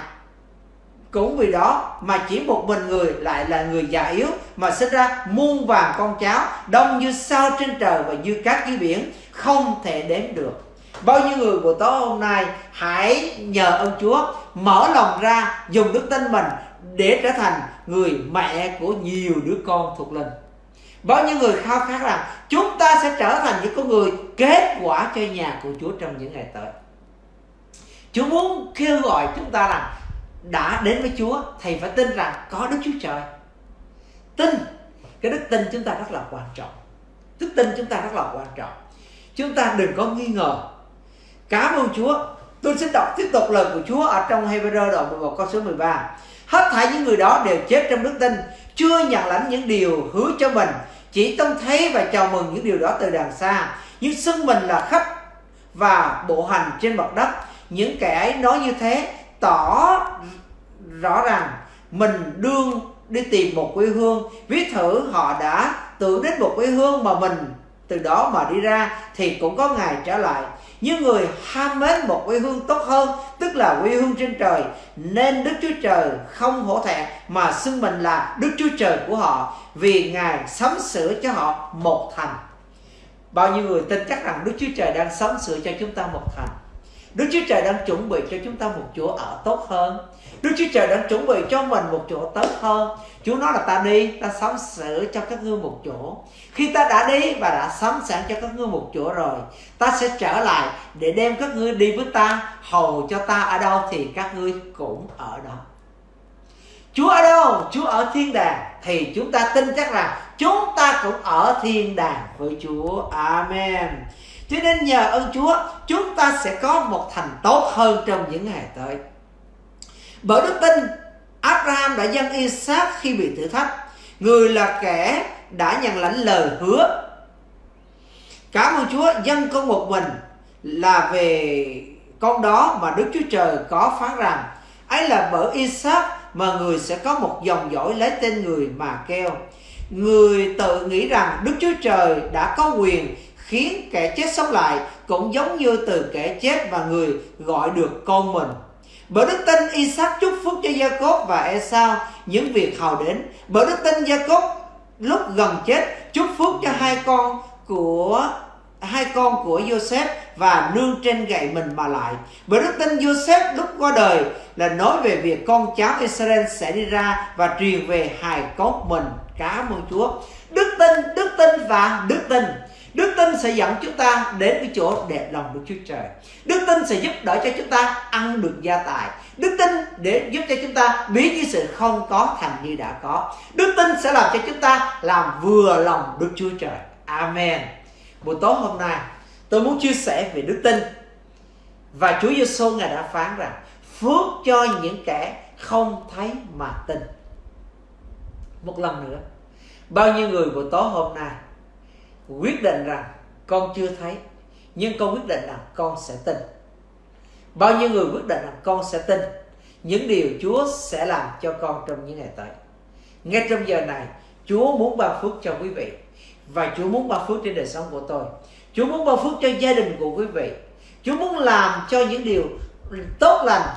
cũng vì đó mà chỉ một mình người lại là người già yếu mà sinh ra muôn vàng con cháu, đông như sao trên trời và như cát dưới biển, không thể đếm được. Bao nhiêu người buổi tối hôm nay hãy nhờ ơn Chúa mở lòng ra, dùng đức tin mình để trở thành người mẹ của nhiều đứa con thuộc linh. Bao nhiêu người khao khát rằng chúng ta sẽ trở thành những con người kết quả cho nhà của Chúa trong những ngày tới. Chúa muốn kêu gọi chúng ta rằng đã đến với Chúa thì phải tin rằng có Đức Chúa Trời. Tin. Cái đức tin chúng ta rất là quan trọng. Đức tin chúng ta rất là quan trọng. Chúng ta đừng có nghi ngờ. Cảm ơn Chúa. Tôi xin đọc tiếp tục lời của Chúa ở trong Hebrew đoạn 11 câu số 13. Hết thảy những người đó đều chết trong đức tin, chưa nhận lãnh những điều hứa cho mình, chỉ trông thấy và chào mừng những điều đó từ đằng xa, nhưng xưng mình là khách và bộ hành trên mặt đất. Những kẻ ấy nói như thế tỏ rõ ràng, mình đương đi tìm một quê hương, viết thử họ đã tưởng đến một quê hương mà mình từ đó mà đi ra thì cũng có ngày trở lại. Như người ham mến một quê hương tốt hơn, tức là quê hương trên trời, nên đức chúa trời không hổ thẹn mà xưng mình là đức chúa trời của họ vì ngài sắm sửa cho họ một thành. Bao nhiêu người tin chắc rằng đức chúa trời đang sắm sửa cho chúng ta một thành? Đức chúa trời đang chuẩn bị cho chúng ta một chỗ ở tốt hơn. Đức Chúa Trời đang chuẩn bị cho mình một chỗ tốt hơn. Chúa nói là ta đi, ta sắm sửa cho các ngươi một chỗ. Khi ta đã đi và đã sắm sẵn cho các ngươi một chỗ rồi Ta sẽ trở lại để đem các ngươi đi với ta Hầu cho ta ở đâu thì các ngươi cũng ở đó. Chúa ở đâu? Chúa ở thiên đàng. Thì chúng ta tin chắc rằng chúng ta cũng ở thiên đàng với Chúa. Amen. Cho nên nhờ ơn Chúa Chúng ta sẽ có một thành tốt hơn trong những ngày tới bởi đức tin, Abraham đã dâng Isaac khi bị thử thách. Người là kẻ đã nhận lãnh lời hứa. Cảm ơn Chúa, dâng con một mình là về con đó mà Đức Chúa Trời có phán rằng ấy là bởi Isaac mà người sẽ có một dòng dõi lấy tên người mà kêu. Người tự nghĩ rằng Đức Chúa Trời đã có quyền khiến kẻ chết sống lại cũng giống như từ kẻ chết và người gọi được con mình. Bởi đức tin Isaac chúc phúc cho Jacob và Esau những việc hầu đến. Bởi đức tin Jacob lúc gần chết chúc phúc cho hai con của hai con của Joseph và nương trên gậy mình mà lại. Bởi đức tin Joseph lúc qua đời là nói về việc con cháu Israel sẽ đi ra và truyền về hài cốt mình. Cảm ơn Chúa. Đức tin, đức tin và đức tin Đức tin sẽ dẫn chúng ta đến cái chỗ đẹp lòng Đức Chúa Trời. Đức tin sẽ giúp đỡ cho chúng ta ăn được gia tài. Đức tin để giúp cho chúng ta biến những sự không có thành như đã có. Đức tin sẽ làm cho chúng ta làm vừa lòng Đức Chúa Trời. Amen. Buổi tối hôm nay tôi muốn chia sẻ về đức tin. Và Chúa Giêsu ngài đã phán rằng phước cho những kẻ không thấy mà tin. Một lần nữa, bao nhiêu người buổi tối hôm nay quyết định rằng con chưa thấy, nhưng con quyết định rằng con sẽ tin. Bao nhiêu người quyết định rằng con sẽ tin, những điều Chúa sẽ làm cho con trong những ngày tới. Ngay trong giờ này, Chúa muốn ban phước cho quý vị, và Chúa muốn ban phước trên đời sống của tôi. Chúa muốn ban phước cho gia đình của quý vị. Chúa muốn làm cho những điều tốt lành,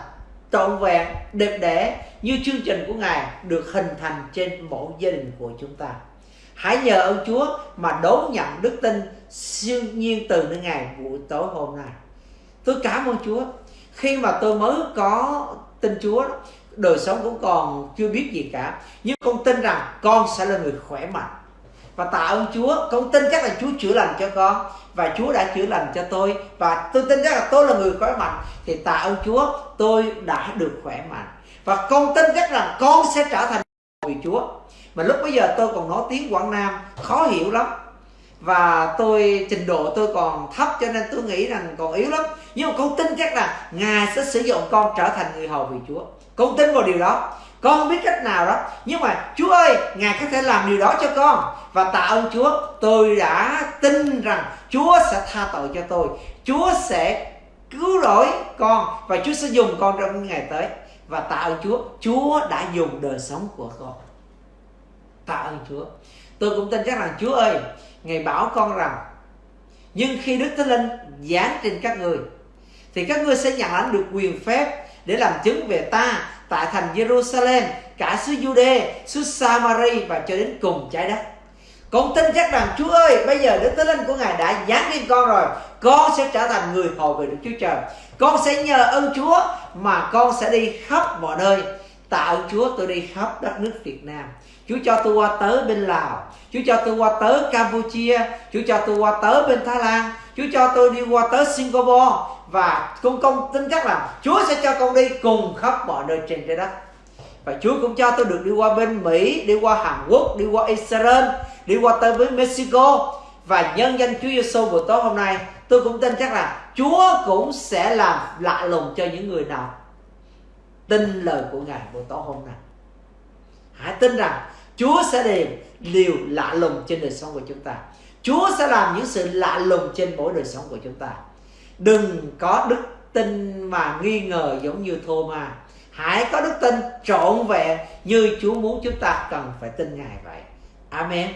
trọn vẹn, đẹp đẽ như chương trình của Ngài được hình thành trên mỗi gia đình của chúng ta. Hãy nhờ ơn Chúa mà đón nhận đức tin siêu nhiên từ nơi ngày buổi tối hôm nay. Tôi cảm ơn Chúa. Khi mà tôi mới có tin Chúa, đời sống cũng còn chưa biết gì cả. Nhưng con tin rằng con sẽ là người khỏe mạnh. Và tạ ơn Chúa, con tin chắc là Chúa chữa lành cho con và Chúa đã chữa lành cho tôi và tôi tin chắc là tôi là người khỏe mạnh thì tạ ơn Chúa tôi đã được khỏe mạnh và con tin chắc rằng con sẽ trở thành vì Chúa mà lúc bây giờ tôi còn nói tiếng Quảng Nam, khó hiểu lắm. Và tôi, trình độ tôi còn thấp, cho nên tôi nghĩ rằng còn yếu lắm. Nhưng mà con tin chắc là ngài sẽ sử dụng con trở thành người hầu vì chúa. Con tin vào điều đó. Con không biết cách nào đó. Nhưng mà, chúa ơi, ngài có thể làm điều đó cho con. Và tạ ơn chúa, tôi đã tin rằng chúa sẽ tha tội cho tôi. Chúa sẽ cứu rỗi con và chúa sẽ dùng con trong những ngày tới. Và tạ ơn chúa chúa đã dùng đời sống của con tạ ơn Chúa tôi cũng tin chắc rằng Chúa ơi Ngài bảo con rằng nhưng khi Đức Thánh Linh giáng trên các người thì các ngươi sẽ nhận lãnh được quyền phép để làm chứng về ta tại thành Jerusalem cả xứ Jude, xứ Samari và cho đến cùng trái đất. Con tin chắc rằng Chúa ơi, bây giờ Đức Thánh Linh của Ngài đã giáng lên con rồi. Con sẽ trở thành người hầu về Đức Chúa Trời. Con sẽ nhờ ơn Chúa mà con sẽ đi khắp mọi nơi. Tạ ơn Chúa tôi đi khắp đất nước Việt Nam. Chúa cho tôi qua tới bên Lào Chúa cho tôi qua tới Campuchia Chúa cho tôi qua tới bên Thái Lan Chúa cho tôi đi qua tới Singapore. Và con công tin chắc là Chúa sẽ cho con đi cùng khắp mọi nơi trên trái đất. Và Chúa cũng cho tôi được đi qua bên Mỹ Đi qua Hàn Quốc, đi qua Israel Đi qua tới với Mexico. Và nhân danh Chúa Giêsu buổi tối hôm nay tôi cũng tin chắc là Chúa cũng sẽ làm lạ lùng cho những người nào tin lời của Ngài buổi tối hôm nay. Hãy tin rằng Chúa sẽ đem điều lạ lùng trên đời sống của chúng ta. Chúa sẽ làm những sự lạ lùng trên mỗi đời sống của chúng ta. Đừng có đức tin mà nghi ngờ giống như thô ma hãy có đức tin trọn vẹn như Chúa muốn chúng ta cần phải tin Ngài vậy. Amen.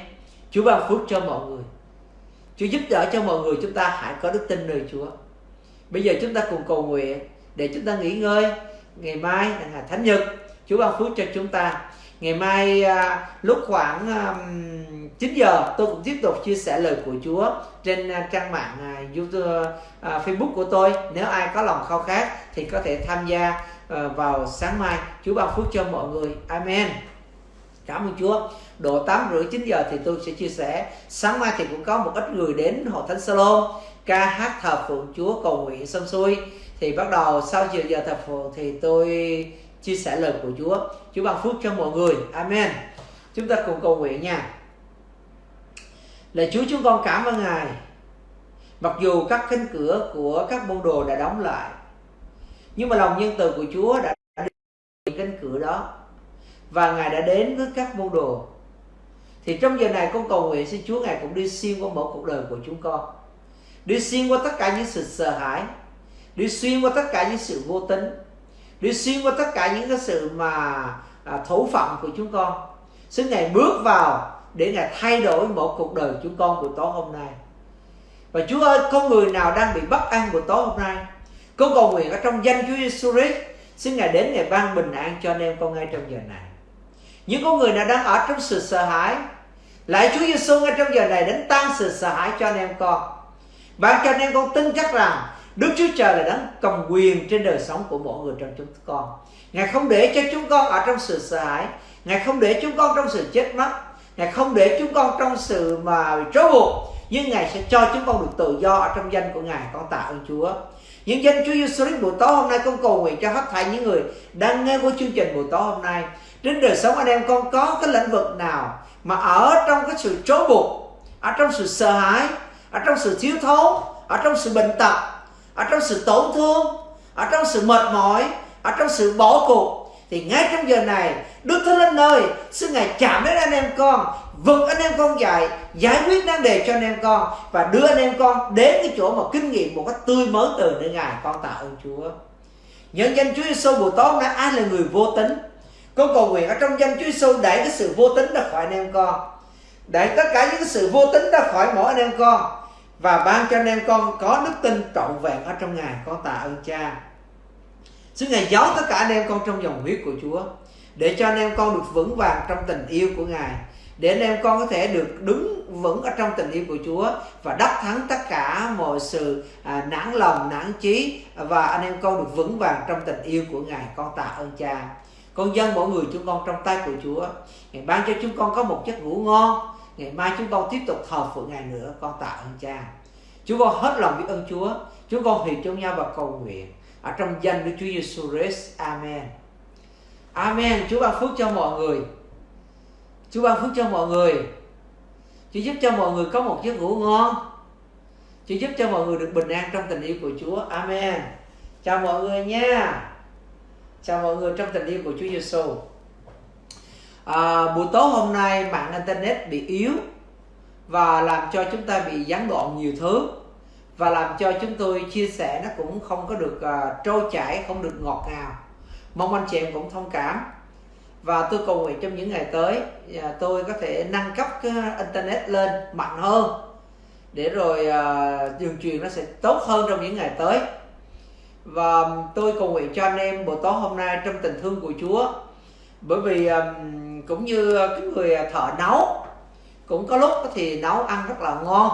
Chúa ban phước cho mọi người. Chúa giúp đỡ cho mọi người chúng ta hãy có đức tin nơi Chúa. Bây giờ chúng ta cùng cầu nguyện để chúng ta nghỉ ngơi. Ngày mai là thánh nhật. Chúa ban phước cho chúng ta ngày mai à, lúc khoảng à, 9 giờ tôi cũng tiếp tục chia sẻ lời của Chúa trên à, trang mạng à, YouTube à, Facebook của tôi. Nếu ai có lòng khao khát thì có thể tham gia à, vào sáng mai. Chúa ban phước cho mọi người. Amen. Cảm ơn Chúa. Độ 8 rưỡi 9 giờ thì tôi sẽ chia sẻ. Sáng mai thì cũng có một ít người đến hội thánh Salon ca hát thờ phượng Chúa cầu nguyện xong xuôi. Thì bắt đầu sau giờ giờ thờ phượng thì tôi chia sẻ lời của Chúa. Chúa ban phước cho mọi người. Amen. Chúng ta cùng cầu nguyện nha. Lạy Chúa, chúng con cảm ơn Ngài. Mặc dù các cánh cửa của các môn đồ đã đóng lại, Nhưng mà lòng nhân từ của Chúa đã đến cánh cửa đó Và Ngài đã đến với các môn đồ. Thì trong giờ này con cầu nguyện xin Chúa Ngài cũng đi xuyên qua mỗi cuộc đời của chúng con. Đi xuyên qua tất cả những sự sợ hãi. Đi xuyên qua tất cả những sự vô tính. Đi xuyên qua tất cả những cái sự mà à, thủ phạm của chúng con Xin Ngài bước vào để Ngài thay đổi một cuộc đời chúng con của tối hôm nay. Và Chúa ơi, có người nào đang bị bất an của tối hôm nay? Con cầu nguyện ở trong danh Chúa Giêsu Christ, xin Ngài đến ngày ban bình an cho anh em con ngay trong giờ này. Những con người nào đang ở trong sự sợ hãi, lại Chúa Giêsu ngay trong giờ này đến tăng sự sợ hãi cho anh em con. Ban cho anh em con tin chắc rằng Đức Chúa Trời là đấng cầm quyền trên đời sống của mỗi người trong chúng con. Ngài không để cho chúng con ở trong sự sợ hãi, Ngài không để chúng con trong sự chết mất, Ngài không để chúng con trong sự mà bị trói buộc. Nhưng Ngài sẽ cho chúng con được tự do ở trong danh của Ngài con tạ ơn Chúa. Những danh Chúa Giêsu Christ buổi tối hôm nay con cầu nguyện cho hết thảy những người đang nghe của chương trình buổi tối hôm nay. Trên đời sống anh em con có cái lĩnh vực nào mà ở trong cái sự trói buộc ở trong sự sợ hãi ở trong sự thiếu thốn ở trong sự bệnh tật ở trong sự tổn thương, ở trong sự mệt mỏi, ở trong sự bỏ cuộc, thì ngay trong giờ này, Đức Thánh Linh ơi, xin Ngài chạm đến anh em con vực anh em con dạy, giải quyết vấn đề cho anh em con, và đưa anh em con đến cái chỗ mà kinh nghiệm một cách tươi mới từ nơi Ngài, con tạ ơn Chúa. Nhân danh Chúa Giêsu buổi tối nay, ai là người vô tính? Con cầu nguyện ở trong danh Chúa Giêsu đẩy cái sự vô tính ra khỏi anh em con. Đẩy tất cả những cái sự vô tính ra khỏi mỗi anh em con và ban cho anh em con có đức tin trọn vẹn ở trong Ngài con tạ ơn Cha. Xin Ngài giấu tất cả anh em con trong dòng huyết của Chúa để cho anh em con được vững vàng trong tình yêu của Ngài để anh em con có thể được đứng vững ở trong tình yêu của Chúa và đắc thắng tất cả mọi sự à, nản lòng nản chí và anh em con được vững vàng trong tình yêu của Ngài. Con tạ ơn Cha. Con dân mỗi người chúng con trong tay của Chúa. Ngài ban cho chúng con có một giấc ngủ ngon ngày mai chúng con tiếp tục thờ phượng Ngài nữa, con tạ ơn Cha chúng con hết lòng biết ơn Chúa chúng con hiệp trong nhau và cầu nguyện ở trong danh Đức Chúa Giêsu Christ. Amen. Amen. Chúa ban phước cho mọi người. Chúa ban phước cho mọi người. Chúa giúp cho mọi người có một giấc ngủ ngon. Chúa giúp cho mọi người được bình an trong tình yêu của Chúa. Amen. Chào mọi người nha. Chào mọi người trong tình yêu của Chúa Giêsu. À, buổi tối hôm nay mạng internet bị yếu và làm cho chúng ta bị gián đoạn nhiều thứ và làm cho chúng tôi chia sẻ nó cũng không có được uh, trôi chảy không được ngọt ngào. Mong anh chị em cũng thông cảm. Và tôi cầu nguyện trong những ngày tới uh, tôi có thể nâng cấp cái internet lên mạnh hơn để rồi à, uh, đường truyền nó sẽ tốt hơn trong những ngày tới. Và tôi cầu nguyện cho anh em buổi tối hôm nay trong tình thương của Chúa bởi vì um, cũng như cái người à, thợ nấu cũng có lúc thì nấu ăn rất là ngon.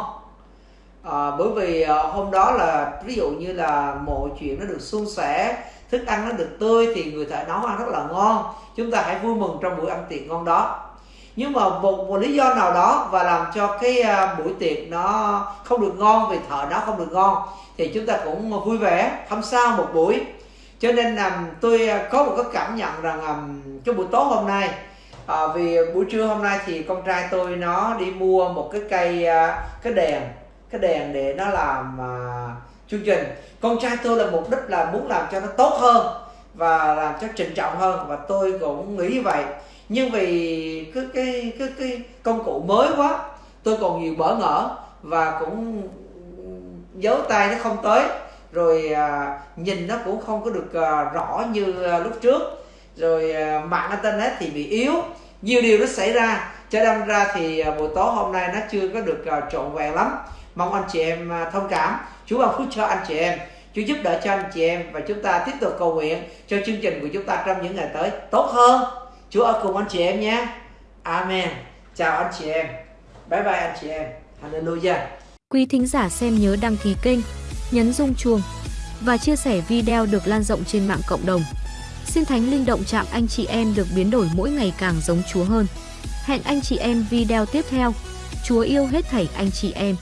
À, bởi vì à, hôm đó là ví dụ như là mọi chuyện nó được suôn sẻ thức ăn nó được tươi thì người thợ nấu ăn rất là ngon. Chúng ta hãy vui mừng trong buổi ăn tiệc ngon đó. Nhưng mà một, một lý do nào đó và làm cho cái à, buổi tiệc nó không được ngon vì thợ nó không được ngon thì chúng ta cũng vui vẻ không sao một buổi cho nên um, tôi à, có một cái cảm nhận rằng um, cái buổi tối hôm nay à, vì buổi trưa hôm nay thì con trai tôi nó đi mua một cái cây uh, cái đèn cái đèn để nó làm uh, chương trình. Con trai tôi là mục đích là muốn làm cho nó tốt hơn và làm cho trịnh trọng hơn và tôi cũng nghĩ như vậy. Nhưng vì cái cái cái cái công cụ mới quá tôi còn nhiều bỡ ngỡ và cũng ừ, giấu tay nó không tới rồi à, nhìn nó cũng không có được à, rõ như à, lúc trước. Rồi à, mạng internet thì bị yếu nhiều điều nó xảy ra. Cho đâm ra thì à, buổi tối hôm nay nó chưa có được à, trọn vẹn lắm. Mong anh chị em à, thông cảm. Chúa ban phước cho anh chị em. Chúa giúp đỡ cho anh chị em và chúng ta tiếp tục cầu nguyện cho chương trình của chúng ta trong những ngày tới tốt hơn. Chúa ở cùng anh chị em nhé. Amen. Chào anh chị em. Bye bye anh chị em. Hallelujah. Quý thính giả xem nhớ đăng ký kênh, nhấn rung chuông và chia sẻ video được lan rộng trên mạng cộng đồng. Xin Thánh Linh động chạm anh chị em được biến đổi mỗi ngày càng giống Chúa hơn. Hẹn anh chị em video tiếp theo. Chúa yêu hết thảy anh chị em.